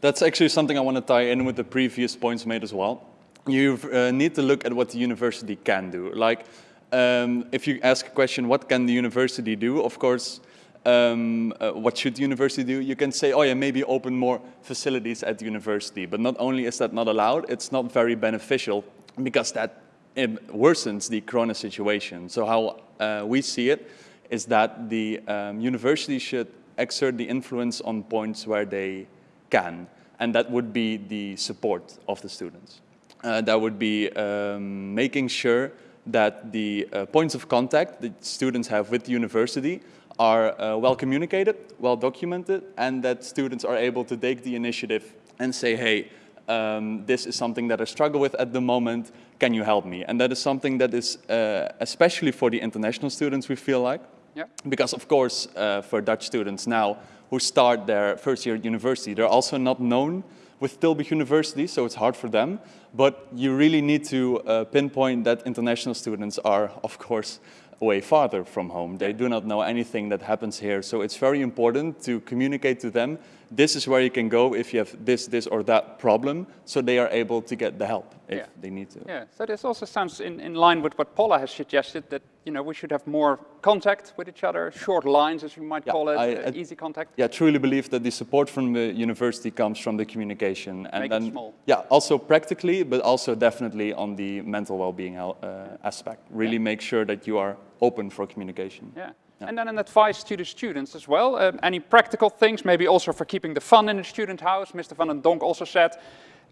That's actually something I want to tie in with the previous points made as well. You uh, need to look at what the university can do. Like, um, if you ask a question, what can the university do? Of course, um, uh, what should the university do? You can say, oh yeah, maybe open more facilities at the university. But not only is that not allowed, it's not very beneficial because that worsens the corona situation. So how uh, we see it is that the um, university should exert the influence on points where they can, and that would be the support of the students. Uh, that would be um, making sure that the uh, points of contact that students have with the university are uh, well communicated, well documented, and that students are able to take the initiative and say, hey, um, this is something that I struggle with at the moment, can you help me? And that is something that is, uh, especially for the international students, we feel like, Yeah. because of course, uh, for Dutch students now who start their first year at university, they're also not known with Tilburg University, so it's hard for them. But you really need to uh, pinpoint that international students are, of course, way farther from home. They do not know anything that happens here. So it's very important to communicate to them, this is where you can go if you have this, this or that problem, so they are able to get the help if Yeah. they need to. Yeah, so this also sounds in, in line with what Paula has suggested, that you know, we should have more contact with each other, short lines as we might Yeah, call it, I- uh, easy contact. yeah, I truly believe that the support from the university comes from the communication. And Make it then, small. yeah, also practically, but also definitely on the mental well-being uh, aspect. Really make sure that you are open for communication. Yeah. And then an advice to the students as well. Um, any practical things, maybe also for keeping the fun in the student house. Mr. Van den Donk also said,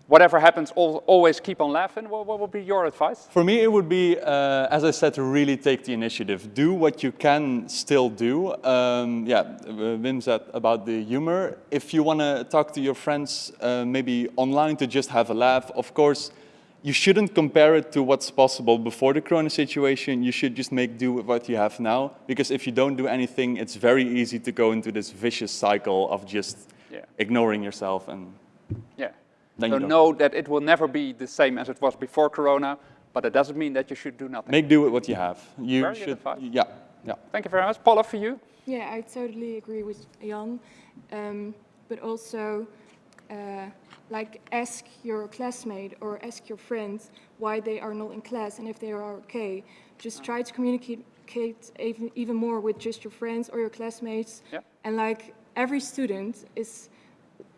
whatever happens, always keep on laughing. What, what would be your advice? For me, it would be, uh, as I said, to really take the initiative. Do what you can still do. Um, yeah, uh, Wim said about the humor. If you want to talk to your friends, uh, maybe online to just have a laugh, of course, you shouldn't compare it to what's possible before the corona situation. You should just make do with what you have now. Because if you don't do anything, it's very easy to go into this vicious cycle of just Yeah. ignoring yourself and Yeah. Then so you know that it will never be the same as it was before Corona, but it doesn't mean that you should do nothing. make do with what you have. You Very should, advice. yeah. Yeah. Thank you very much. Paula, for you? Yeah, I totally agree with Jan. Um, but also, uh, like, ask your classmate or ask your friends why they are not in class and if they are okay. Just try to communicate even, even more with just your friends or your classmates. Yeah. And like, every student is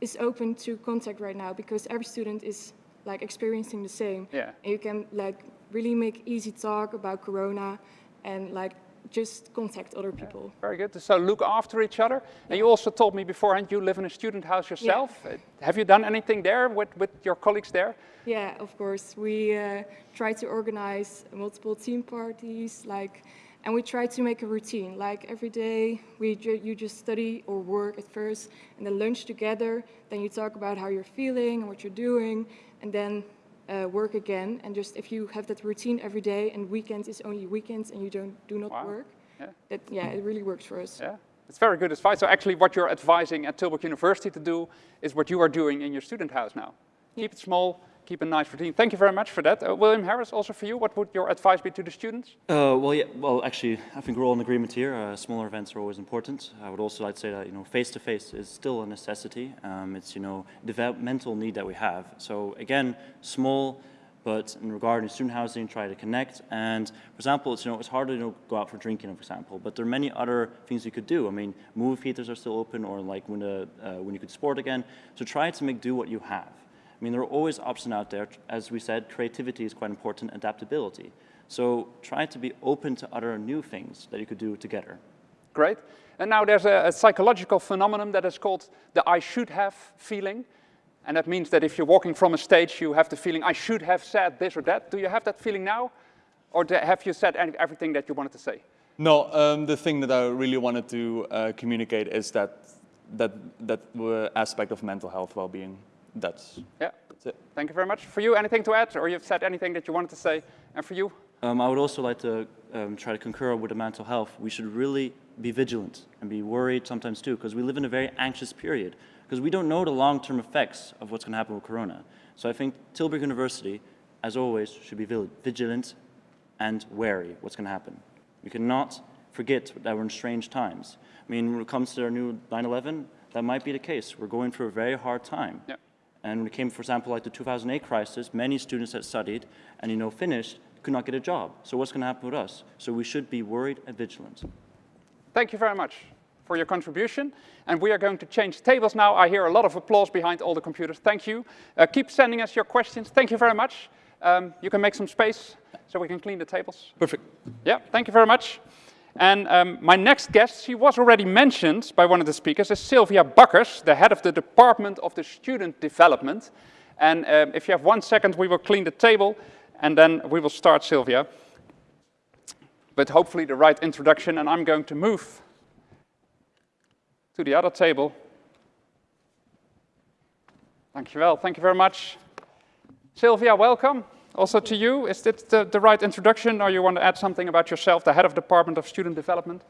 is open to contact right now because every student is like experiencing the same. Yeah. And you can like really make easy talk about Corona and like just contact other people. Very good. So look after each other. And you also told me beforehand you live in a student house yourself. Uh, Have you done anything there with, with your colleagues there? Yeah, of course. We uh, try to organize multiple team parties, like, and we try to make a routine. Like every day, we ju you just study or work at first, and then lunch together. Then you talk about how you're feeling and what you're doing, and then uh, work again. And just if you have that routine every day, and weekends is only weekends, and you don't do not Wow. work, Yeah. that yeah, it really works for us. Yeah. It's very good advice. So actually what you're advising at Tilburg University to do is what you are doing in your student house now. Keep it small, keep a nice routine. Thank you very much for that. Uh, William Harris, also for you, what would your advice be to the students? Uh, well, yeah, well, actually, I think we're all in agreement here. Uh, smaller events are always important. I would also like to say that, you know, face-to-face is still a necessity. Um, it's, you know, developmental need that we have. So again, small, but in regard to student housing, try to connect. And for example, it's, you know, it's hard to you know, go out for drinking, for example, but there are many other things you could do. I mean, movie theaters are still open or like when, the, uh, when you could sport again. So try to make do what you have. I mean, there are always options out there. As we said, creativity is quite important, adaptability. So try to be open to other new things that you could do together. Great. And now there's a, a psychological phenomenon that is called the I should have feeling. And that means that if you're walking from a stage, you have the feeling, I should have said this or that. Do you have that feeling now? Or have you said any- everything that you wanted to say? No, um, the thing that I really wanted to uh, communicate is that that that uh, aspect of mental health well-being. That's Yeah. that's it. Thank you very much. For you, anything to add? Or you've said anything that you wanted to say? And for you? Um, I would also like to um, try to concur with the mental health. We should really be vigilant and be worried sometimes too, because we live in a very anxious period, because we don't know the long-term effects of what's going to happen with Corona. So I think Tilburg University, as always, should be vigilant and wary what's going to happen. We cannot forget that we're in strange times. I mean, when it comes to our new 9-11, that might be the case. We're going through a very hard time. Yeah. And when it came, for example, like the 2008 crisis, many students that studied and, you know, finished could not get a job. So what's going to happen with us? So we should be worried and vigilant. Thank you very much for your contribution. And we are going to change tables now. I hear a lot of applause behind all the computers. Thank you. Uh, keep sending us your questions. Thank you very much. Um, you can make some space so we can clean the tables. Perfect. Yeah, thank you very much. And um, my next guest, she was already mentioned by one of the speakers, is Sylvia Buckers, the head of the Department of the Student Development. And um, if you have one second, we will clean the table, and then we will start, Sylvia. But hopefully the right introduction, and I'm going to move to the other table. Dankjewel, thank you very much. Sylvia, welcome. Also to you, is this the, the right introduction, or you want to add something about yourself, the head of Department of Student Development?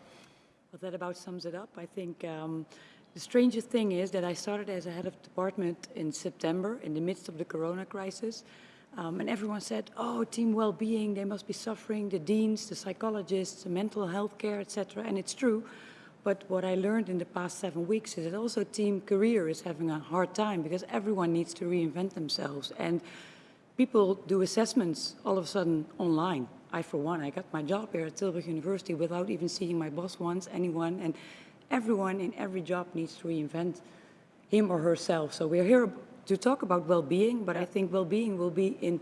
Well, that about sums it up. I think um, the strangest thing is that I started as a head of department in September in the midst of the corona crisis. Um, and everyone said, oh, team well-being, they must be suffering, the deans, the psychologists, the mental health care, etc. And it's true. But what I learned in the past seven weeks is that also team career is having a hard time because everyone needs to reinvent themselves. And people do assessments all of a sudden online. I, for one, I got my job here at Tilburg University without even seeing my boss once, anyone, and everyone in every job needs to reinvent him or herself. So we're here to talk about well-being, but I think well-being will be in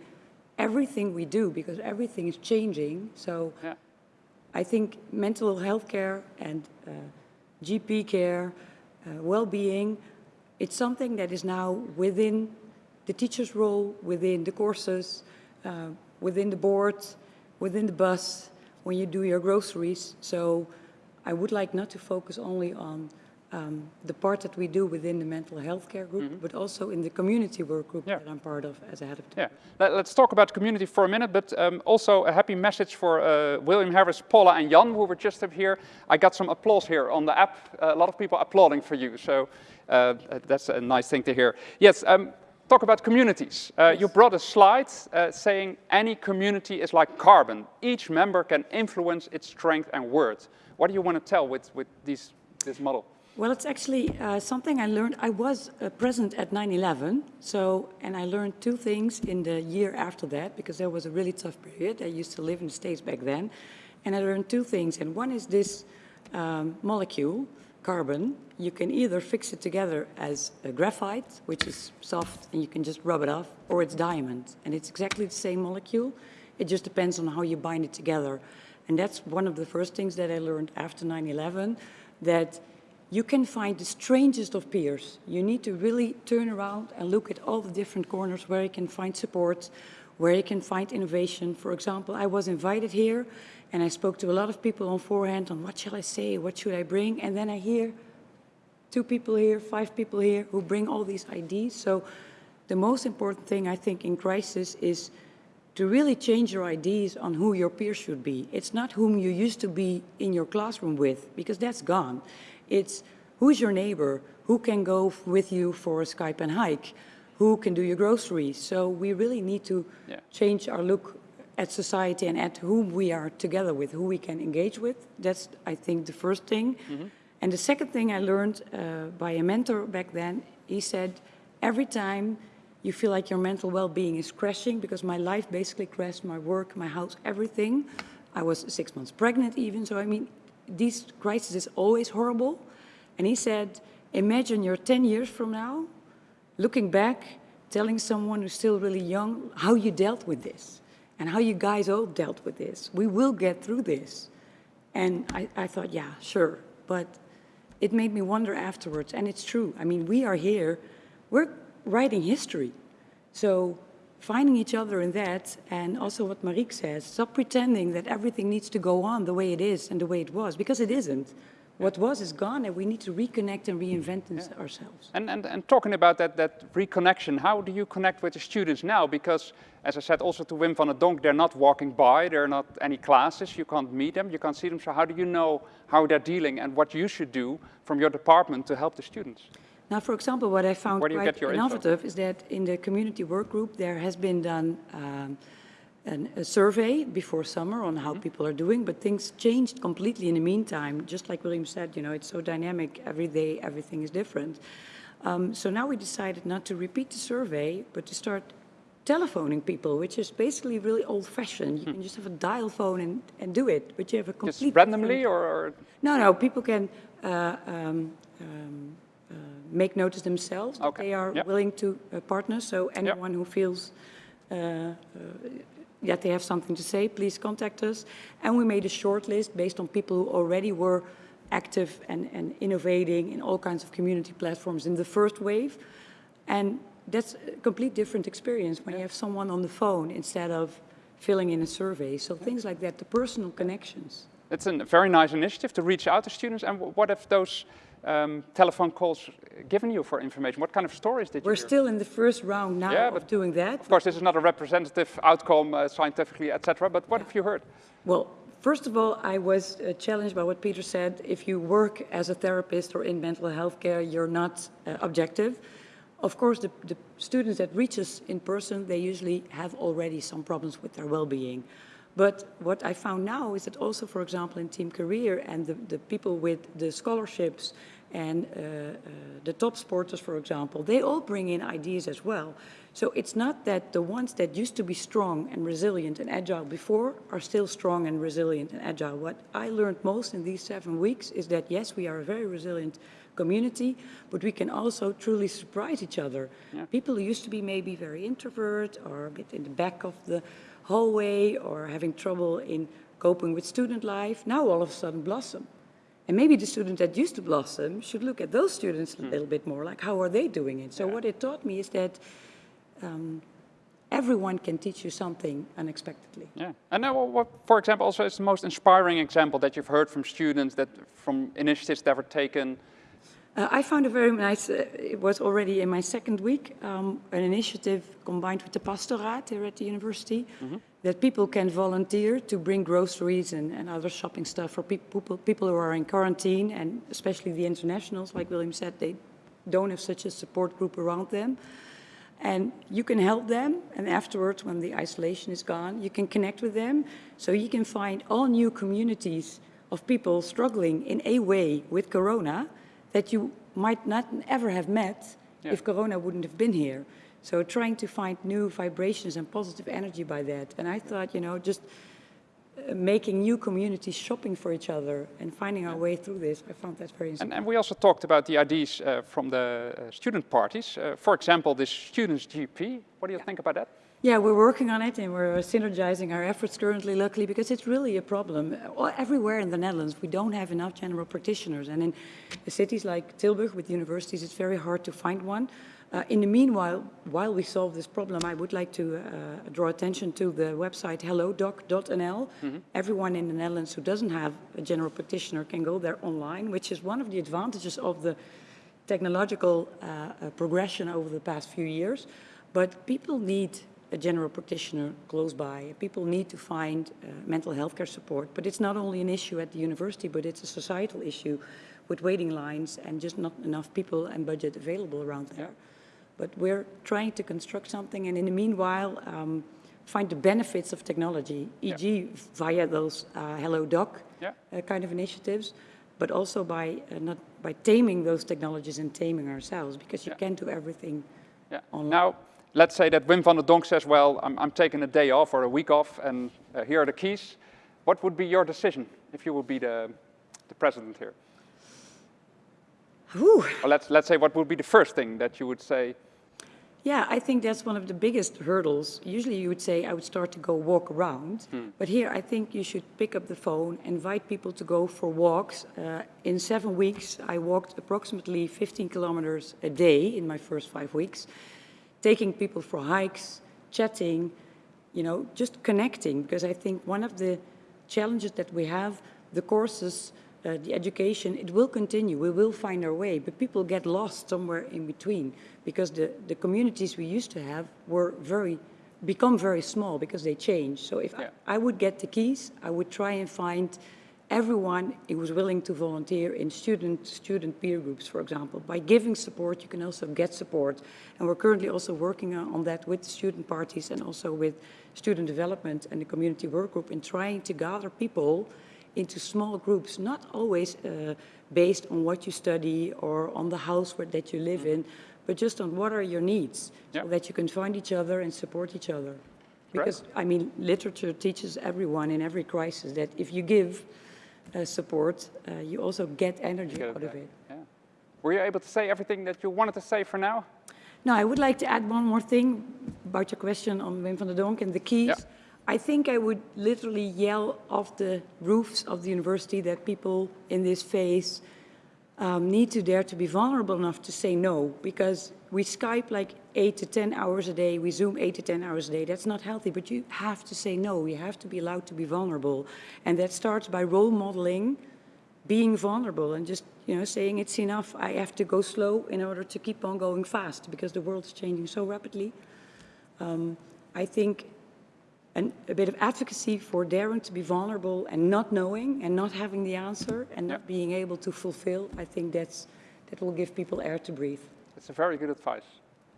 everything we do because everything is changing. So Yeah. I think mental health care and uh, GP care, uh, well-being, it's something that is now within the teacher's role, within the courses, uh, within the board, within the bus, when you do your groceries. So I would like not to focus only on um, the part that we do within the mental health care group, but also in the community work group Yeah. that I'm part of as a head of Yeah, Let, us talk about community for a minute, but um, also a happy message for uh, William Harris, Paula, and Jan, who were just up here. I got some applause here on the app. a lot of people applauding for you, so uh, that's a nice thing to hear. Yes, um, talk about communities. Uh, You brought a slide uh, saying any community is like carbon. Each member can influence its strength and worth. What do you want to tell with, with these, this model? Well, it's actually uh, something I learned. I was uh, present at 9-11, so, and I learned two things in the year after that, because there was a really tough period. I used to live in the States back then, and I learned two things. And one is this um, molecule, carbon, you can either fix it together as a graphite, which is soft and you can just rub it off, or it's diamond. And it's exactly the same molecule. It just depends on how you bind it together. And that's one of the first things that I learned after 9-11, that you can find the strangest of peers. You need to really turn around and look at all the different corners where you can find support, where you can find innovation. For example, I was invited here and I spoke to a lot of people on forehand on what shall I say, what should I bring, and then I hear two people here, five people here who bring all these ideas. So the most important thing I think in crisis is to really change your ideas on who your peers should be. It's not whom you used to be in your classroom with, because that's gone. It's who's your neighbor, who can go with you for a Skype and hike, who can do your groceries. So we really need to Yeah. change our look at society and at whom we are together with, who we can engage with. That's, I think, the first thing. And the second thing I learned uh, by a mentor back then, he said, every time you feel like your mental well-being is crashing, because my life basically crashed, my work, my house, everything. I was six months pregnant even, so I mean, these crises is always horrible. And he said, imagine you're 10 years from now, looking back, telling someone who's still really young how you dealt with this and how you guys all dealt with this. We will get through this. And I, I thought, yeah, sure. But it made me wonder afterwards, and it's true. I mean, we are here, we're writing history. So finding each other in that, and also what Mariek says, stop pretending that everything needs to go on the way it is and the way it was, because it isn't. What was is gone, and we need to reconnect and reinvent this ourselves. And, and, and talking about that, that reconnection, how do you connect with the students now? Because, as I said also to Wim van der Donk, they're not walking by, there are not any classes, you can't meet them, you can't see them. So how do you know how they're dealing and what you should do from your department to help the students? Now, for example, what I found quite your info? innovative is that in the community work group, there has been done um, an, a survey before summer on how people are doing, but things changed completely in the meantime. Just like William said, you know, it's so dynamic, every day everything is different. Um, so now we decided not to repeat the survey, but to start telephoning people, which is basically really old-fashioned. You can just have a dial phone and, and do it, but you have a complete Hmm. Just randomly or, or no, no, people can uh, um, um, uh, make notice themselves. that Okay, They are yep. willing to uh, partner, so anyone who feels uh, uh, that they have something to say, please contact us. And we made a short list based on people who already were active and, and innovating in all kinds of community platforms in the first wave. And that's a complete different experience when you have someone on the phone instead of filling in a survey. So things like that, the personal connections. It's a very nice initiative to reach out to students. And what have those um, telephone calls given you for information? What kind of stories did you We're still in the first round now Yeah, of but doing that. Of course, this is not a representative outcome uh, scientifically, etc. But what have you heard? Well, first of all, I was uh, challenged by what Peter said. If you work as a therapist or in mental health care, you're not uh, objective. Of course, the, the students that reach us in person, they usually have already some problems with their well-being. But what I found now is that also, for example, in Team Career and the, the people with the scholarships and uh, uh, the top sporters, for example, they all bring in ideas as well. So it's not that the ones that used to be strong and resilient and agile before are still strong and resilient and agile. What I learned most in these seven weeks is that yes, we are a very resilient community, but we can also truly surprise each other. People who used to be maybe very introvert or a bit in the back of the hallway or having trouble in coping with student life, now all of a sudden blossom. And maybe the students that used to blossom should look at those students a little bit more, like how are they doing it? So what it taught me is that um, everyone can teach you something unexpectedly. Yeah. And now, what, for example, also is the most inspiring example that you've heard from students, that from initiatives that were taken? Uh, I found a very nice, uh, it was already in my second week, um, an initiative combined with the Pastoraat here at the university, that people can volunteer to bring groceries and, and other shopping stuff for peop- people, people who are in quarantine, and especially the internationals, like William said, they don't have such a support group around them. And you can help them, and afterwards, when the isolation is gone, you can connect with them. So you can find all new communities of people struggling in a way with Corona that you might not ever have met Yeah. if Corona wouldn't have been here. So trying to find new vibrations and positive energy by that. And I thought, you know, just uh, making new communities shopping for each other and finding our way through this, I found that very And, and we also talked about the ideas uh, from the uh, student parties. Uh, for example, this Students' GP. What do you think about that? Yeah, we're working on it and we're synergizing our efforts currently, luckily, because it's really a problem. Everywhere in the Netherlands, we don't have enough general practitioners. And in cities like Tilburg with universities, it's very hard to find one. Uh, in the meanwhile, while we solve this problem, I would like to uh, draw attention to the website hellodoc.nl. Everyone in the Netherlands who doesn't have a general practitioner can go there online, which is one of the advantages of the technological uh, uh, progression over the past few years. But people need a general practitioner close by. People need to find uh, mental health care support. But it's not only an issue at the university, but it's a societal issue with waiting lines and just not enough people and budget available around there. But we're trying to construct something and in the meanwhile, um, find the benefits of technology, e.g. via those uh, Hello Doc Yeah. uh, kind of initiatives, but also by uh, not by taming those technologies and taming ourselves, because you Yeah. can't do everything Yeah. online. Now, let's say that Wim van der Donk says, well, I'm, I'm taking a day off or a week off, and uh, here are the keys. What would be your decision if you would be the, the president here? Or let's, let's say, what would be the first thing that you would say, Yeah, I think that's one of the biggest hurdles. Usually you would say I would start to go walk around, but here I think you should pick up the phone, invite people to go for walks. Uh, in seven weeks, I walked approximately 15 kilometers a day in my first five weeks, taking people for hikes, chatting, you know, just connecting, because I think one of the challenges that we have, the courses, uh, the education, it will continue. We will find our way, but people get lost somewhere in between because the, the communities we used to have were very, become very small because they change. So if Yeah. I, I would get the keys, I would try and find everyone who was willing to volunteer in student, student peer groups, for example. By giving support, you can also get support. And we're currently also working on that with the student parties and also with student development and the community work group in trying to gather people into small groups, not always uh, based on what you study or on the house where, that you live in, but just on what are your needs, Yeah. so that you can find each other and support each other. Because, I mean, literature teaches everyone in every crisis that if you give support, uh, you also get energy out of it. Yeah. Were you able to say everything that you wanted to say for now? No, I would like to add one more thing about your question on Wim van der Donk and the keys. Yeah. I think I would literally yell off the roofs of the university that people in this phase um, need to dare to be vulnerable enough to say no, because we Skype like eight to 10 hours a day, we Zoom eight to 10 hours a day. That's not healthy, but you have to say no. You have to be allowed to be vulnerable. And that starts by role modeling being vulnerable and just, you know, saying it's enough. I have to go slow in order to keep on going fast because the world is changing so rapidly. Um, I think an, a bit of advocacy for daring to be vulnerable and not knowing and not having the answer and not being able to fulfill, I think that's, that will give people air to breathe. It's a very good advice.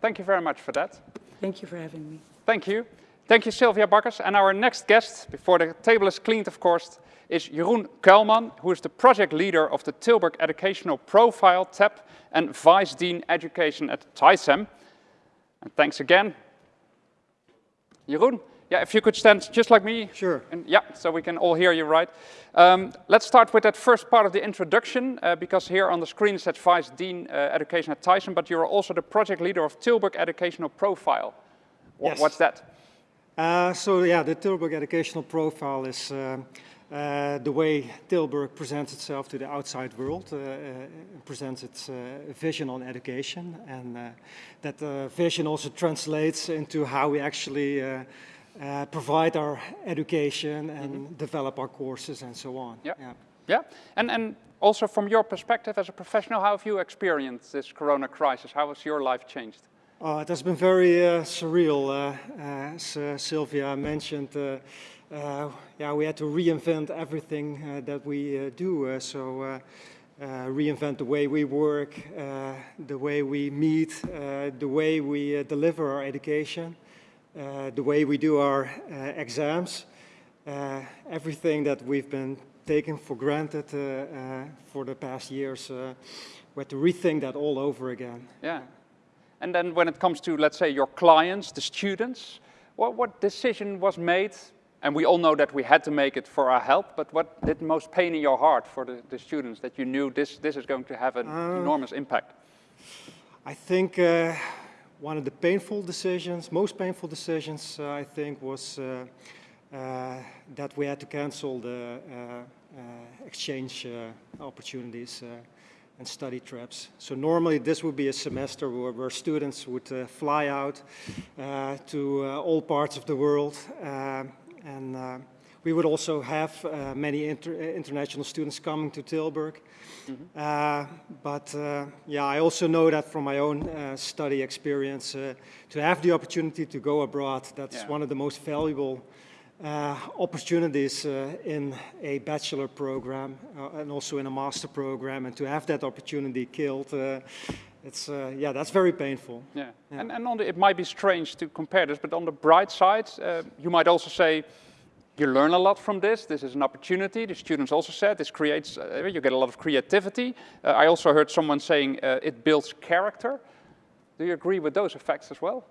Thank you very much for that. Thank you for having me. Thank you. Thank you, Sylvia Bakkers. And our next guest, before the table is cleaned, of course, is Jeroen Kuilman, who is the project leader of the Tilburg Educational Profile tab and Vice Dean Education at TISEM. And thanks again. Jeroen, yeah, if you could stand just like me. Sure. And yeah, so we can all hear you right. Um, let's start with that first part of the introduction, uh, because here on the screen it says Vice Dean uh, Education at TISEM, but you're also the project leader of Tilburg Educational Profile. Wha- Yes. What's that? Uh, so yeah, the Tilburg educational profile is uh, uh, the way Tilburg presents itself to the outside world, uh, uh, presents its uh, vision on education, and uh, that uh, vision also translates into how we actually uh, uh, provide our education and develop our courses and so on. Yeah. Yeah, and, and also from your perspective as a professional, how have you experienced this corona crisis? How has your life changed? Uh, it has been very uh, surreal, uh, as uh, Sylvia mentioned. Uh, uh, yeah, we had to reinvent everything uh, that we uh, do. Uh, so uh, uh, reinvent the way we work, uh, the way we meet, uh, the way we uh, deliver our education, uh, the way we do our uh, exams, everything that we've been taking for granted for the past years, we had to rethink that all over again. Yeah. And then when it comes to, let's say, your clients, the students, what, what decision was made and we all know that we had to make it for our help, but what did most pain in your heart for the, the students that you knew this, this is going to have an uh, enormous impact? I think uh, one of the painful decisions, most painful decisions, uh, I think, was uh, uh, that we had to cancel the uh, exchange opportunities and study trips. So normally this would be a semester where, where students would fly out to all parts of the world and uh, we would also have uh, many inter international students coming to Tilburg. Mm -hmm. but yeah, I also know that from my own study experience, to have the opportunity to go abroad, that's yeah. one of the most valuable uh, opportunities uh, in a bachelor program uh, and also in a master program and to have that opportunity killed it's yeah that's very painful yeah, yeah. and, and on the, it might be strange to compare this but on the bright side you might also say you learn a lot from this. This is an opportunity. The students also said this creates, uh, you get a lot of creativity. Uh, I also heard someone saying uh, it builds character. Do you agree with those effects as well?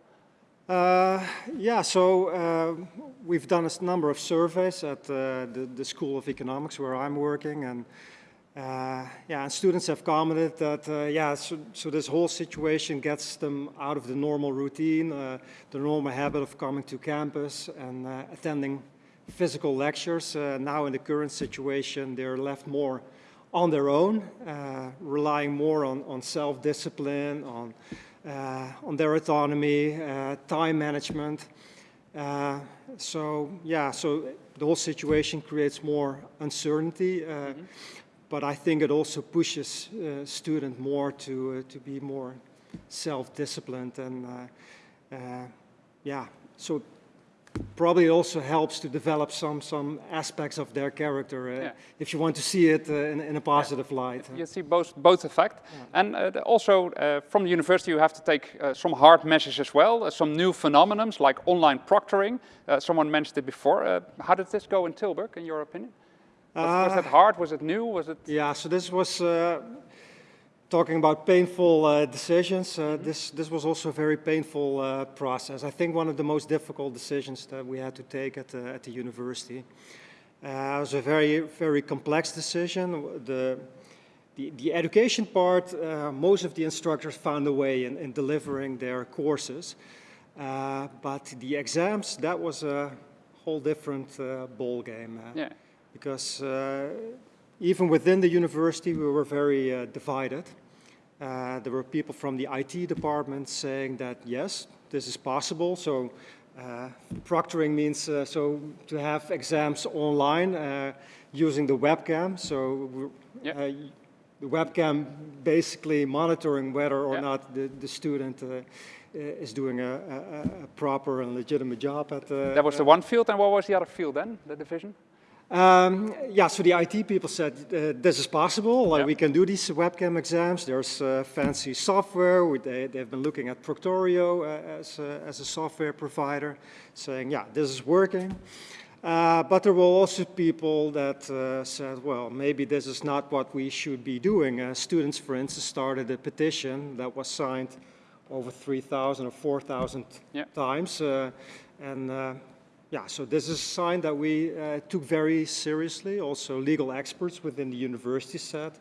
Uh, yeah, so uh, we've done a number of surveys at uh, the, the, School of Economics where I'm working. And yeah, and students have commented that, yeah, so, so, this whole situation gets them out of the normal routine, the normal habit of coming to campus and attending physical lectures. Uh, now in the current situation, they're left more on their own, uh, relying more on, on self-discipline, on, uh, on their autonomy, uh, time management. Uh, so yeah, so the whole situation creates more uncertainty, mm -hmm. but I think it also pushes students more to, to be more self-disciplined and yeah, so probably also helps to develop some some aspects of their character uh, yeah. if you want to see it uh, in, in, a positive yeah. light. You see both both effect, yeah. and uh, also uh, from the university you have to take uh, some hard measures as well, uh, some new phenomenons like online proctoring. someone mentioned it before. how did this go in Tilburg, in your opinion? Was, was that hard? Was it new? Was it? Yeah, so this was talking about painful uh, decisions, uh, this, this was also a very painful uh, process. I think one of the most difficult decisions that we had to take at the, at the university. Uh, it was a very, very complex decision. The, the, the education part, uh, most of the instructors found a way in, in delivering their courses. Uh, but the exams, that was a whole different ball game. yeah. Because even within the university, we were very uh, divided. Uh, there were people from the IT department saying that, yes, this is possible. So uh, proctoring means uh, so to have exams online uh, using the webcam. So yep. Uh, the webcam basically monitoring whether or not the, the student is doing a, a, a, proper and legitimate job at. That was the one field, and what was the other field then, the division? Um, yeah, so the IT people said uh, this is possible. Uh, We can do these webcam exams. There's uh, fancy software. They, they've been looking at Proctorio uh, as, a, as a software provider, saying, yeah, this is working. Uh, but there were also people that uh, said, well, maybe this is not what we should be doing. students, for instance, started a petition that was signed over 3,000 or 4,000 yeah. times. and yeah, so this is a sign that we uh, took very seriously. Also, legal experts within the university said,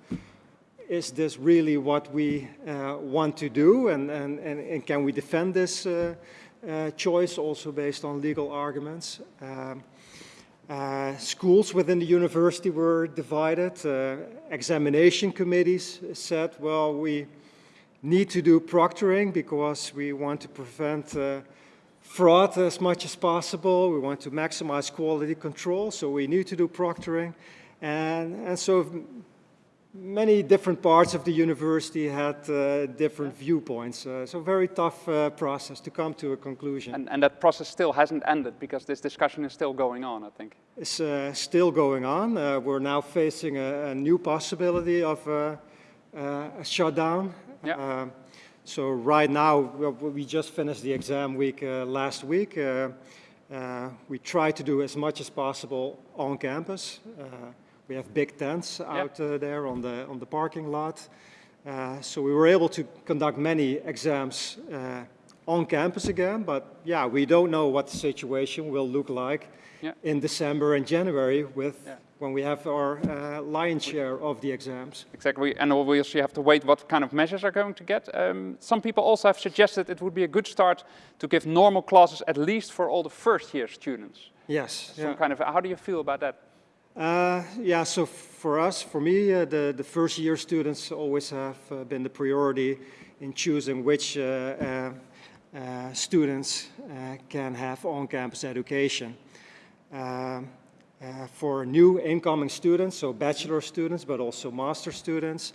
is this really what we uh, want to do? And, and, and, and, can we defend this uh, uh choice also based on legal arguments? Um, uh, schools within the university were divided. Uh, examination committees said, well, we need to do proctoring because we want to prevent fraud as much as possible. We want to maximize quality control, so we need to do proctoring. And, and so many different parts of the university had uh, different viewpoints. Uh, so very tough uh, process to come to a conclusion. And, and that process still hasn't ended because this discussion is still going on, I think. It's uh, still going on. Uh, we're now facing a, a new possibility of uh, uh, a shutdown. Yeah. Uh, so right now, we- just finished the exam week uh, last week. Uh, uh, we try to do as much as possible on campus. Uh, we have big tents out uh, there on the, on the parking lot. Uh, so we were able to conduct many exams uh, on campus again, but yeah, we don't know what the situation will look like in December and January with Yeah. When we have our uh, lion's share of the exams. Exactly, and obviously you have to wait what kind of measures are going to get. Um, some people also have suggested it would be a good start to give normal classes at least for all the first year students. Yes. Some yeah. kind of, how do you feel about that? Uh, yeah, so for us, for me, uh, the, the first year students always have uh, been the priority in choosing which uh, uh, uh, students uh, can have on-campus education. Um, uh, for new incoming students, so bachelor students, but also master students,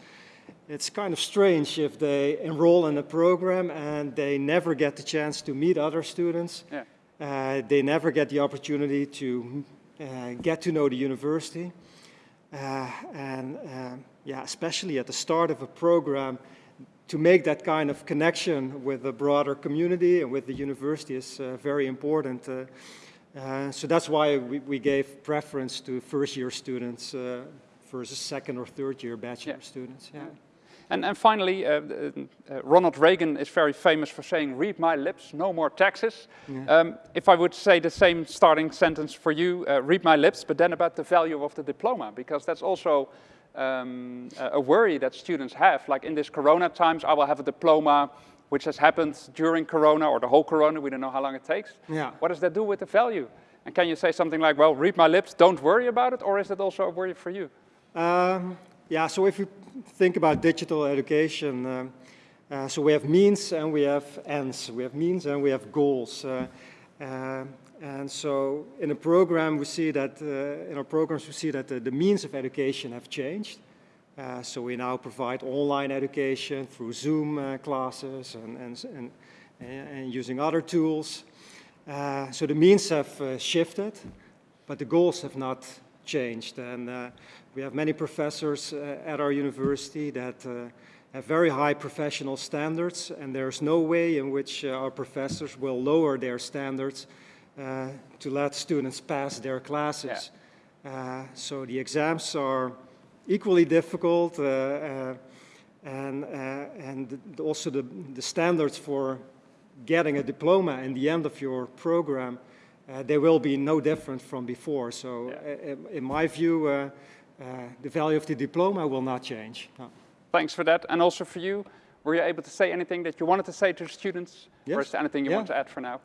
it's kind of strange if they enroll in a program and they never get the chance to meet other students. Yeah. Uh, they never get the opportunity to uh, get to know the university. Uh, and uh, yeah, especially at the start of a program, to make that kind of connection with the broader community and with the university is uh, very important. Uh, so that's why we, we gave preference to first year students uh, versus second or third year bachelor Yeah. students. Yeah. And, and finally, uh, uh, Ronald Reagan is very famous for saying, read my lips, no more taxes. Um, if I would say the same starting sentence for you, uh, read my lips, but then about the value of the diploma, because that's also um, a a worry that students have. Like in this corona times, I will have a diploma which has happened during corona or the whole corona, we don't know how long it takes. Yeah. What does that do with the value? And can you say something like, well, read my lips, don't worry about it, or is it also a worry for you? Um, yeah, so if you think about digital education, um, uh, so we have means and we have ends. We have means and we have goals. Uh, uh, and so in a program, we see that, uh, in our programs, we see that the, the means of education have changed. Uh, so we now provide online education through Zoom uh, classes and, and, and, and using other tools. Uh, so the means have uh, shifted, but the goals have not changed. And uh, we have many professors uh, at our university that uh, have very high professional standards, and there's no way in which our professors will lower their standards uh, to let students pass their classes. Uh, so the exams are equally difficult, uh, uh, and, uh, and also the, the standards for getting a diploma in the end of your program, uh, they will be no different from before. So uh, in, my view, uh, uh, the value of the diploma will not change. No. Thanks for that. And also for you, were you able to say anything that you wanted to say to the students? Or is there anything you Yeah. want to add for now?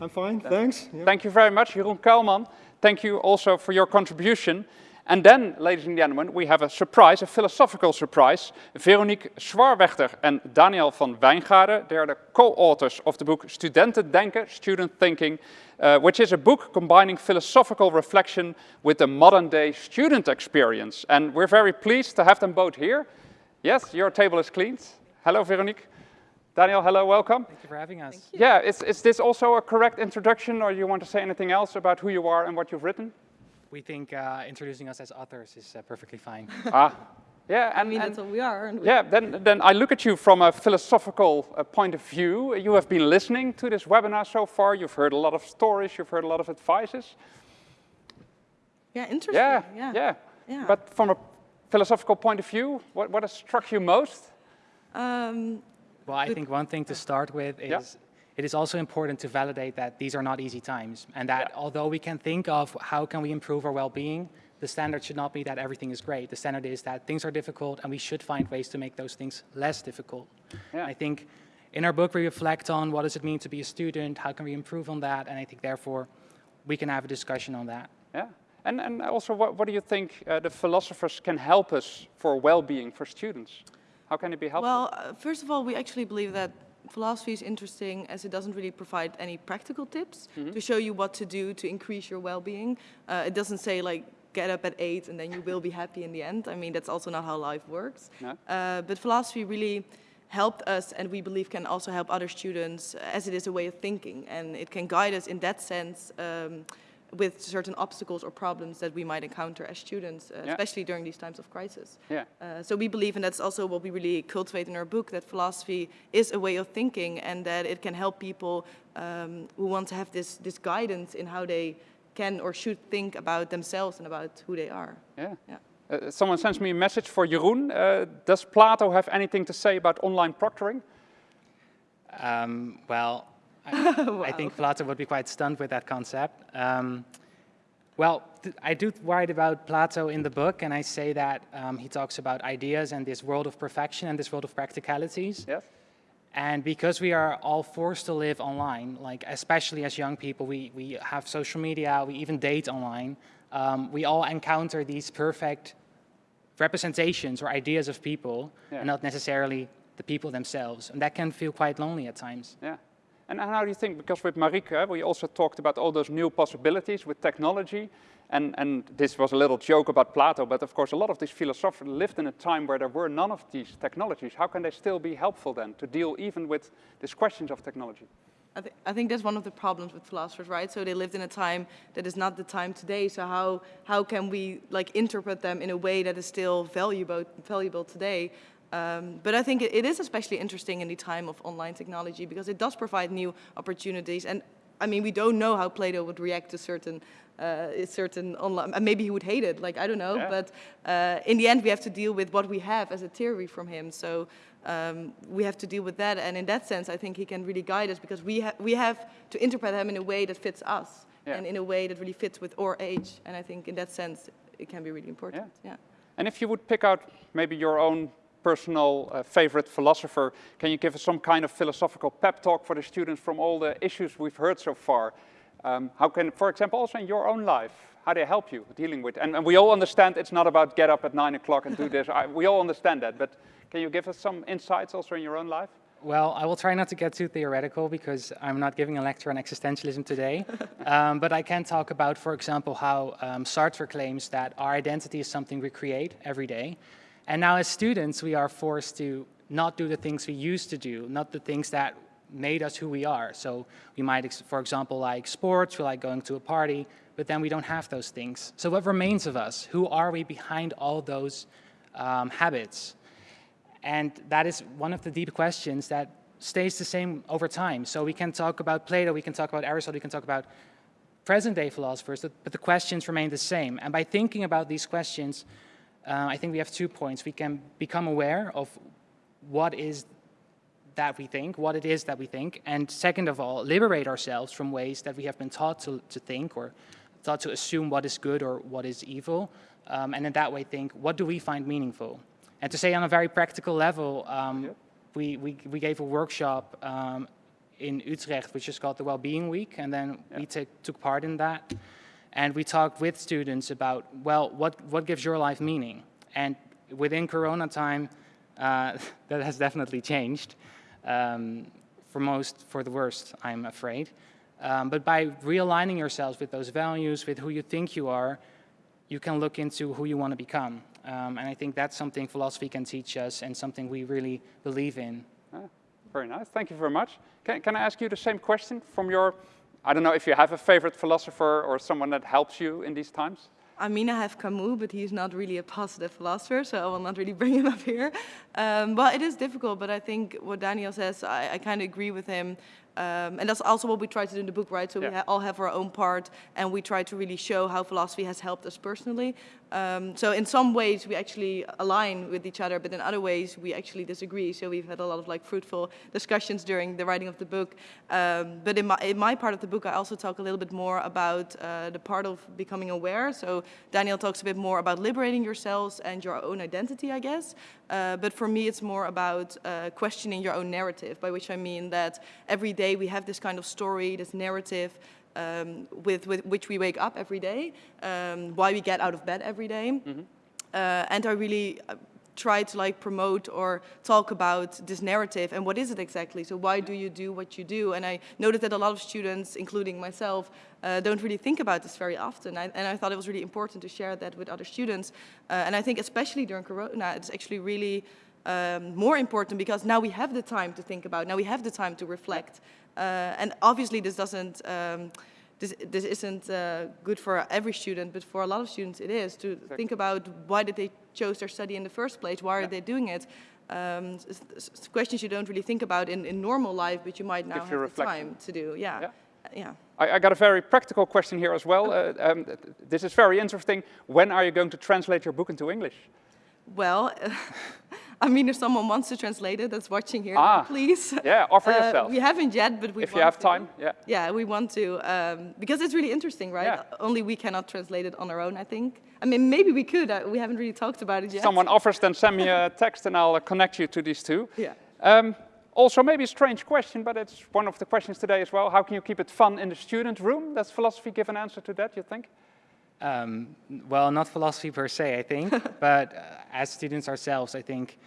I'm fine, thanks. Yeah. Thank you very much, Jeroen Kuilman. Thank you also for your contribution. And then, ladies and gentlemen, we have a surprise, a philosophical surprise. Veronique Zwarwechter and Daniel van Wijngaarden, they are the co-authors of the book Studenten Denken, Student Thinking, uh, which is a book combining philosophical reflection with the modern day student experience. And we're very pleased to have them both here. Yes, your table is cleaned. Hello, Veronique. Daniel, hello, welcome. Thank you for having us. Yeah, is, is this also a correct introduction, or you want to say anything else about who you are and what you've written? We think uh, introducing us as authors is uh, perfectly fine. [LAUGHS] ah, yeah, and, I mean, and- that's what we are. And we- yeah. Then, then I look at you from a philosophical uh, point of view. You have been listening to this webinar so far. You've heard a lot of stories. You've heard a lot of advices. yeah, interesting. Yeah, yeah. yeah. Yeah. But from a philosophical point of view, what, what has struck you most? Um, Well, I think one thing to start with is Yeah. It is also important to validate that these are not easy times and that Yeah. although we can think of how can we improve our well-being, the standard should not be that everything is great. The standard is that things are difficult and we should find ways to make those things less difficult. Yeah. I think in our book we reflect on what does it mean to be a student, how can we improve on that, and I think therefore we can have a discussion on that. Yeah. And, and also, what, what do you think uh, the philosophers can help us for well-being for students? How can it be helpful? Well, uh, first of all, we actually believe that philosophy is interesting as it doesn't really provide any practical tips to show you what to do to increase your well-being. Uh, it doesn't say like get up at eight and then you will be happy in the end. I mean, that's also not how life works. No. Uh, but philosophy really helped us and we believe can also help other students as it is a way of thinking and it can guide us in that sense um, with certain obstacles or problems that we might encounter as students, uh, Yeah. especially during these times of crisis. Yeah. Uh, so we believe, and that's also what we really cultivate in our book, that philosophy is a way of thinking and that it can help people um, who want to have this, this guidance in how they can or should think about themselves and about who they are. Yeah. Yeah. Uh, someone sends me a message for Jeroen. Uh, does Plato have anything to say about online proctoring? Um, well, I, I [LAUGHS] think Plato would be quite stunned with that concept. Um, well, I do write about Plato in the book, and I say that um, he talks about ideas and this world of perfection and this world of practicalities. Yes. And because we are all forced to live online, like especially as young people, we, we have social media, we even date online, um, we all encounter these perfect representations or ideas of people, Yeah. and not necessarily the people themselves. And that can feel quite lonely at times. Yeah. And how do you think, because with Mariek, we also talked about all those new possibilities with technology, and, and this was a little joke about Plato, but of course a lot of these philosophers lived in a time where there were none of these technologies. How can they still be helpful then to deal even with these questions of technology? I, th I think that's one of the problems with philosophers, right? So they lived in a time that is not the time today. So how, how can we like interpret them in a way that is still valuable, valuable today? Um, but I think it, it is especially interesting in the time of online technology because it does provide new opportunities. And I mean, we don't know how Plato would react to certain, uh, certain online, and maybe he would hate it, like, I don't know. Yeah. But uh, in the end, we have to deal with what we have as a theory from him. So um, we have to deal with that. And in that sense, I think he can really guide us because we, ha we have to interpret him in a way that fits us Yeah. and in a way that really fits with our age. And I think in that sense, it can be really important. yeah. And if you would pick out maybe your own personal uh, favorite philosopher, can you give us some kind of philosophical pep talk for the students from all the issues we've heard so far? Um, how can, for example, also in your own life, how they help you dealing with, and, and we all understand it's not about get up at nine o'clock and do [LAUGHS] this, I, we all understand that, but can you give us some insights also in your own life? Well, I will try not to get too theoretical because I'm not giving a lecture on existentialism today. [LAUGHS] um, but I can talk about, for example, how um, Sartre claims that our identity is something we create every day. And now as students, we are forced to not do the things we used to do, not the things that made us who we are. So we might, for example, like sports, we like going to a party, but then we don't have those things. So what remains of us? Who are we behind all those um, habits? And that is one of the deep questions that stays the same over time. So we can talk about Plato, we can talk about Aristotle, we can talk about present-day philosophers, but the questions remain the same. And by thinking about these questions, uh, I think we have two points. We can become aware of what is that we think, what it is that we think, and second of all, liberate ourselves from ways that we have been taught to, to think or taught to assume what is good or what is evil, um, and in that way think, what do we find meaningful? And to say on a very practical level, um, we, we, we gave a workshop um, in Utrecht, which is called the Wellbeing Week, and then we take, took part in that. And we talked with students about, well, what, what gives your life meaning? And within Corona time, uh, [LAUGHS] that has definitely changed. Um, for most, for the worst, I'm afraid. Um, but by realigning yourselves with those values, with who you think you are, you can look into who you want to become. Um, and I think that's something philosophy can teach us and something we really believe in. Ah, very nice, thank you very much. Can, can I ask you the same question from your, I don't know if you have a favorite philosopher or someone that helps you in these times? I mean, I have Camus, but he's not really a positive philosopher, so I will not really [LAUGHS] bring him up here. Um, well, it is difficult, but I think what Daniel says, I, I kind of agree with him. Um, and that's also what we try to do in the book, right? So we ha all have our own part, and we try to really show how philosophy has helped us personally. Um, so in some ways, we actually align with each other, but in other ways, we actually disagree. So we've had a lot of like fruitful discussions during the writing of the book. Um, but in my, in my part of the book, I also talk a little bit more about uh, the part of becoming aware. So Daniel talks a bit more about liberating yourselves and your own identity, I guess. Uh, but for me, it's more about uh, questioning your own narrative, by which I mean that every day we have this kind of story, this narrative, um, with, with which we wake up every day, um, why we get out of bed every day. Uh, and I really, uh, try to like promote or talk about this narrative and what is it exactly? So why do you do what you do? And I noticed that a lot of students, including myself, uh, don't really think about this very often. I, and I thought it was really important to share that with other students. Uh, and I think especially during Corona, it's actually really um, more important because now we have the time to think about, now we have the time to reflect. Uh, and obviously this doesn't, um, this, this isn't uh, good for every student, but for a lot of students it is, to exactly. think about why did they chose their study in the first place, why yeah. are they doing it? Um, questions you don't really think about in, in normal life, but you might now have the time to do, yeah. yeah. yeah. I, I, got a very practical question here as well. Uh, um, this is very interesting. When are you going to translate your book into English? Well, [LAUGHS] [LAUGHS] I mean, if someone wants to translate it that's watching here, ah, please. [LAUGHS] Yeah, offer uh, yourself. We haven't yet, but we If you have to. time, yeah. Yeah, we want to, um, because it's really interesting, right? Yeah. Only we cannot translate it on our own, I think. I mean, maybe we could. Uh, we haven't really talked about it yet. Someone offers, then send me a [LAUGHS] text and I'll uh, connect you to these two. Yeah. Um, also, maybe a strange question, but it's one of the questions today as well. How can you keep it fun in the student room? Does philosophy give an answer to that, you think? Um, well, not philosophy per se, I think, [LAUGHS] but uh, as students ourselves, I think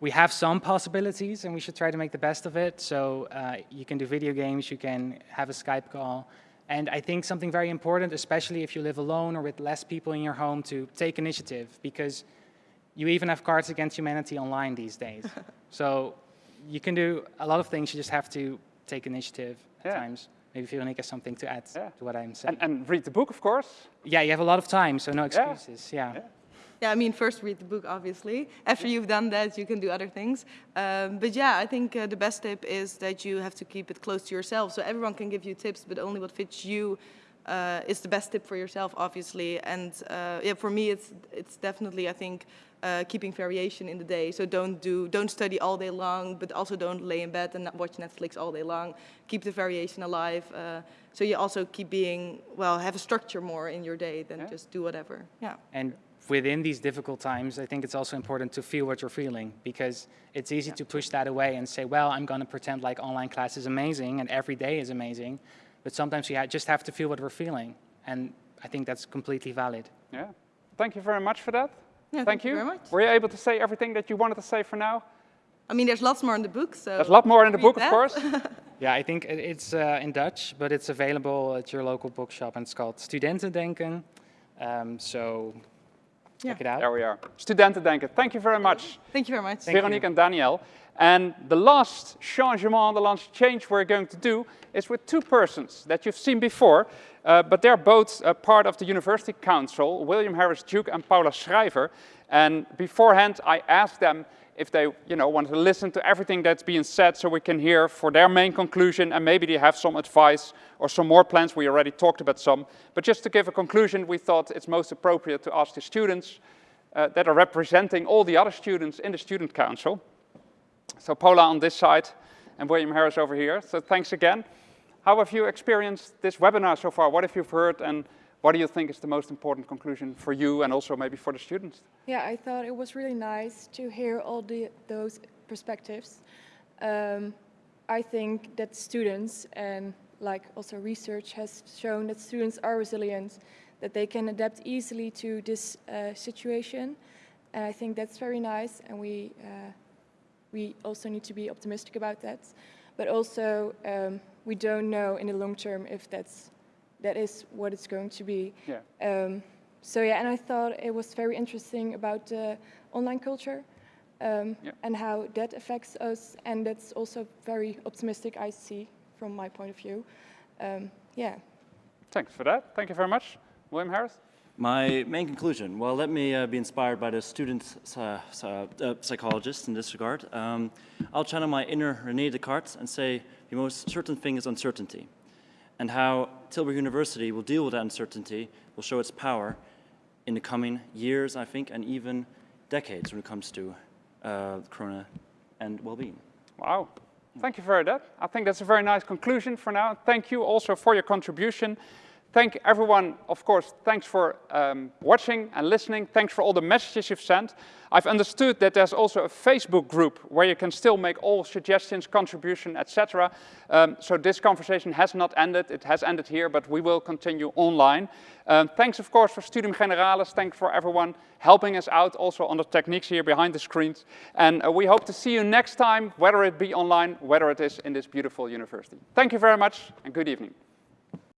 we have some possibilities and we should try to make the best of it. So uh, you can do video games, you can have a Skype call. And I think something very important, especially if you live alone or with less people in your home, to take initiative because you even have Cards Against Humanity online these days. [LAUGHS] so you can do a lot of things, you just have to take initiative at yeah. times. Maybe Veronica has something to add yeah. to what I'm saying. And, and, read the book, of course. Yeah, you have a lot of time, so no excuses. yeah. yeah. Yeah, I mean, first read the book, obviously. After you've done that, you can do other things. Um, but yeah, I think uh, the best tip is that you have to keep it close to yourself. So everyone can give you tips, but only what fits you uh, is the best tip for yourself, obviously. And uh, yeah, for me, it's it's definitely, I think, uh, keeping variation in the day. So don't do, don't study all day long, but also don't lay in bed and watch Netflix all day long. Keep the variation alive. Uh, so you also keep being, well, have a structure more in your day than yeah. just do whatever. Yeah. And within these difficult times, I think it's also important to feel what you're feeling because it's easy yeah. to push that away and say, well, I'm going to pretend like online class is amazing and every day is amazing. But sometimes you just have to feel what we're feeling. And I think that's completely valid. Yeah. Thank you very much for that. Yeah, thank, thank you. you. very much. Were you able to say everything that you wanted to say for now? I mean, there's lots more in the book, so... There's a lot more in the book, that. of course. [LAUGHS] yeah, I think it's uh, in Dutch, but it's available at your local bookshop, and it's called Studentendenken. Um, so yeah. check it out. There we are. Studentendenken. Thank you very much. Thank you very much. Thank Veronique you. and Daniel. And the last changement, the last change we're going to do is with two persons that you've seen before, uh, but they're both uh, part of the University Council, William Harris Duke and Paula Schrijver. And beforehand, I asked them if they you know, want to listen to everything that's being said so we can hear for their main conclusion and maybe they have some advice or some more plans. We already talked about some. But just to give a conclusion, we thought it's most appropriate to ask the students uh, that are representing all the other students in the Student Council. So Paula on this side and William Harris over here. So thanks again. How have you experienced this webinar so far? What have you heard and what do you think is the most important conclusion for you and also maybe for the students? Yeah, I thought it was really nice to hear all the, those perspectives. Um, I think that students and like also research has shown that students are resilient, that they can adapt easily to this uh, situation. And I think that's very nice and we, uh, we also need to be optimistic about that. But also um, we don't know in the long term if that's that is what it's going to be. Yeah. Um, so yeah, and I thought it was very interesting about uh, online culture um, yeah. and how that affects us, and that's also very optimistic. I see from my point of view. Um, yeah. Thanks for that. Thank you very much, William Harris. My main conclusion, well, let me uh, be inspired by the student uh, uh, psychologist in this regard. Um, I'll channel my inner René Descartes and say the most certain thing is uncertainty and how Tilburg University will deal with that uncertainty, will show its power in the coming years, I think, and even decades when it comes to uh, Corona and well-being. Wow. Thank you for that. I think that's a very nice conclusion for now. Thank you also for your contribution. Thank everyone, of course, thanks for um, watching and listening. Thanks for all the messages you've sent. I've understood that there's also a Facebook group where you can still make all suggestions, contribution, etc. Um, so this conversation has not ended. It has ended here, but we will continue online. Um, thanks, of course, for Studium Generale. Thanks for everyone helping us out also on the techniques here behind the screens. And uh, we hope to see you next time, whether it be online, whether it is in this beautiful university. Thank you very much and good evening.